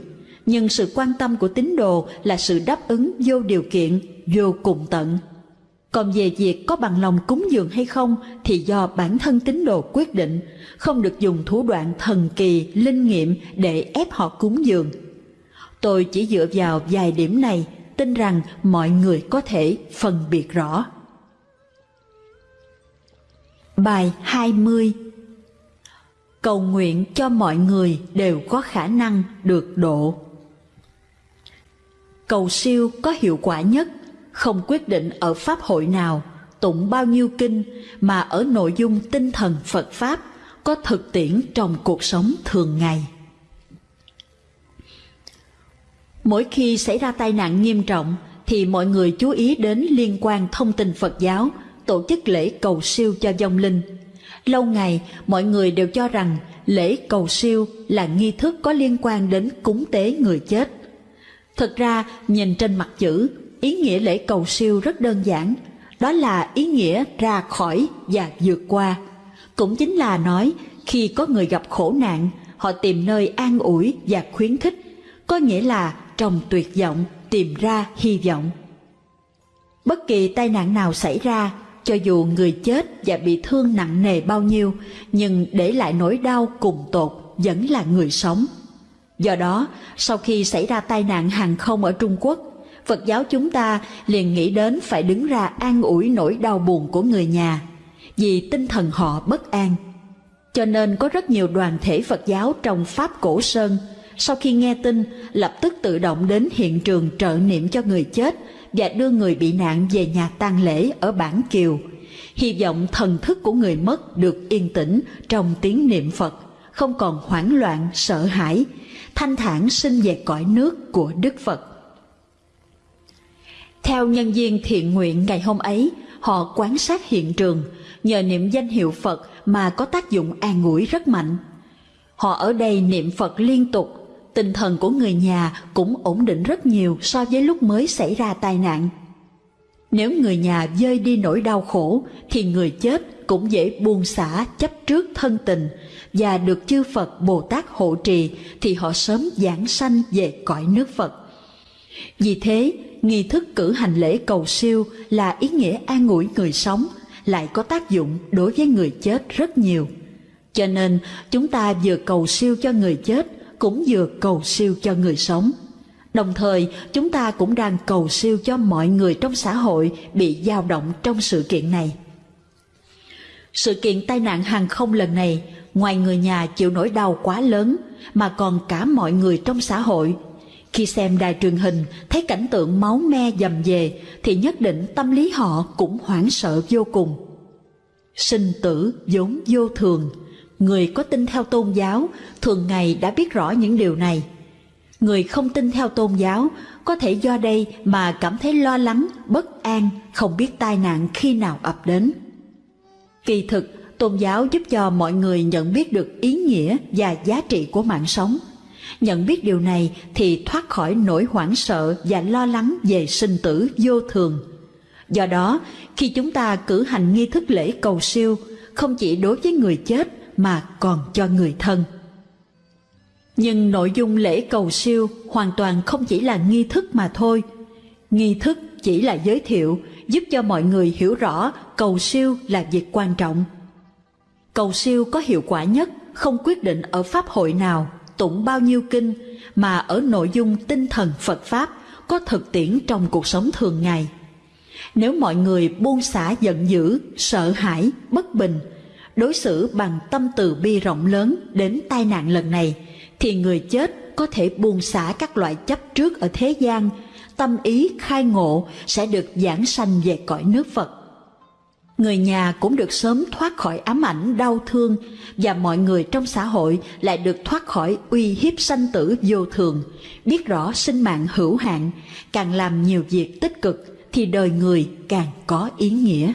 [SPEAKER 1] nhưng sự quan tâm của tín đồ là sự đáp ứng vô điều kiện, vô cùng tận. Còn về việc có bằng lòng cúng dường hay không thì do bản thân tín đồ quyết định, không được dùng thủ đoạn thần kỳ, linh nghiệm để ép họ cúng dường. Tôi chỉ dựa vào vài điểm này, tin rằng mọi người có thể phân biệt rõ. Bài 20 Cầu nguyện cho mọi người đều có khả năng được độ. Cầu siêu có hiệu quả nhất không quyết định ở pháp hội nào tụng bao nhiêu kinh mà ở nội dung tinh thần phật pháp có thực tiễn trong cuộc sống thường ngày mỗi khi xảy ra tai nạn nghiêm trọng thì mọi người chú ý đến liên quan thông tin phật giáo tổ chức lễ cầu siêu cho vong linh. Lâu ngày mọi người đều cho rằng lễ cầu siêu là nghi thức có liên quan đến cúng tế người chết. Thực ra, nhìn trên mặt chữ, ý nghĩa lễ cầu siêu rất đơn giản, đó là ý nghĩa ra khỏi và vượt qua. Cũng chính là nói, khi có người gặp khổ nạn, họ tìm nơi an ủi và khuyến khích, có nghĩa là trong tuyệt vọng tìm ra hy vọng. Bất kỳ tai nạn nào xảy ra, cho dù người chết và bị thương nặng nề bao nhiêu, nhưng để lại nỗi đau cùng tột vẫn là người sống. Do đó, sau khi xảy ra tai nạn hàng không ở Trung Quốc, Phật giáo chúng ta liền nghĩ đến phải đứng ra an ủi nỗi đau buồn của người nhà, vì tinh thần họ bất an. Cho nên có rất nhiều đoàn thể Phật giáo trong Pháp Cổ Sơn, sau khi nghe tin, lập tức tự động đến hiện trường trợ niệm cho người chết và đưa người bị nạn về nhà tang lễ ở Bản Kiều, hy vọng thần thức của người mất được yên tĩnh trong tiếng niệm Phật, không còn hoảng loạn, sợ hãi, thanh thản sinh về cõi nước của Đức Phật. Theo nhân viên thiện nguyện ngày hôm ấy, họ quan sát hiện trường, nhờ niệm danh hiệu Phật mà có tác dụng an ủi rất mạnh. Họ ở đây niệm Phật liên tục, tinh thần của người nhà cũng ổn định rất nhiều so với lúc mới xảy ra tai nạn. Nếu người nhà dơi đi nỗi đau khổ thì người chết cũng dễ buông xả chấp trước thân tình và được chư Phật Bồ Tát hộ trì thì họ sớm giảng sanh về cõi nước Phật. Vì thế, nghi thức cử hành lễ cầu siêu là ý nghĩa an ủi người sống, lại có tác dụng đối với người chết rất nhiều. Cho nên, chúng ta vừa cầu siêu cho người chết, cũng vừa cầu siêu cho người sống. Đồng thời, chúng ta cũng đang cầu siêu cho mọi người trong xã hội bị dao động trong sự kiện này. Sự kiện tai nạn hàng không lần này, ngoài người nhà chịu nỗi đau quá lớn, mà còn cả mọi người trong xã hội. Khi xem đài truyền hình, thấy cảnh tượng máu me dầm về, thì nhất định tâm lý họ cũng hoảng sợ vô cùng. Sinh tử vốn vô thường, người có tin theo tôn giáo thường ngày đã biết rõ những điều này – Người không tin theo tôn giáo có thể do đây mà cảm thấy lo lắng, bất an, không biết tai nạn khi nào ập đến. Kỳ thực, tôn giáo giúp cho mọi người nhận biết được ý nghĩa và giá trị của mạng sống. Nhận biết điều này thì thoát khỏi nỗi hoảng sợ và lo lắng về sinh tử vô thường. Do đó, khi chúng ta cử hành nghi thức lễ cầu siêu, không chỉ đối với người chết mà còn cho người thân. Nhưng nội dung lễ cầu siêu hoàn toàn không chỉ là nghi thức mà thôi. Nghi thức chỉ là giới thiệu, giúp cho mọi người hiểu rõ cầu siêu là việc quan trọng. Cầu siêu có hiệu quả nhất không quyết định ở pháp hội nào, tụng bao nhiêu kinh, mà ở nội dung tinh thần Phật Pháp có thực tiễn trong cuộc sống thường ngày. Nếu mọi người buông xả giận dữ, sợ hãi, bất bình, đối xử bằng tâm từ bi rộng lớn đến tai nạn lần này, thì người chết có thể buông xả các loại chấp trước ở thế gian, tâm ý khai ngộ sẽ được giảng sanh về cõi nước Phật. Người nhà cũng được sớm thoát khỏi ám ảnh đau thương và mọi người trong xã hội lại được thoát khỏi uy hiếp sanh tử vô thường, biết rõ sinh mạng hữu hạn, càng làm nhiều việc tích cực thì đời người càng có ý nghĩa.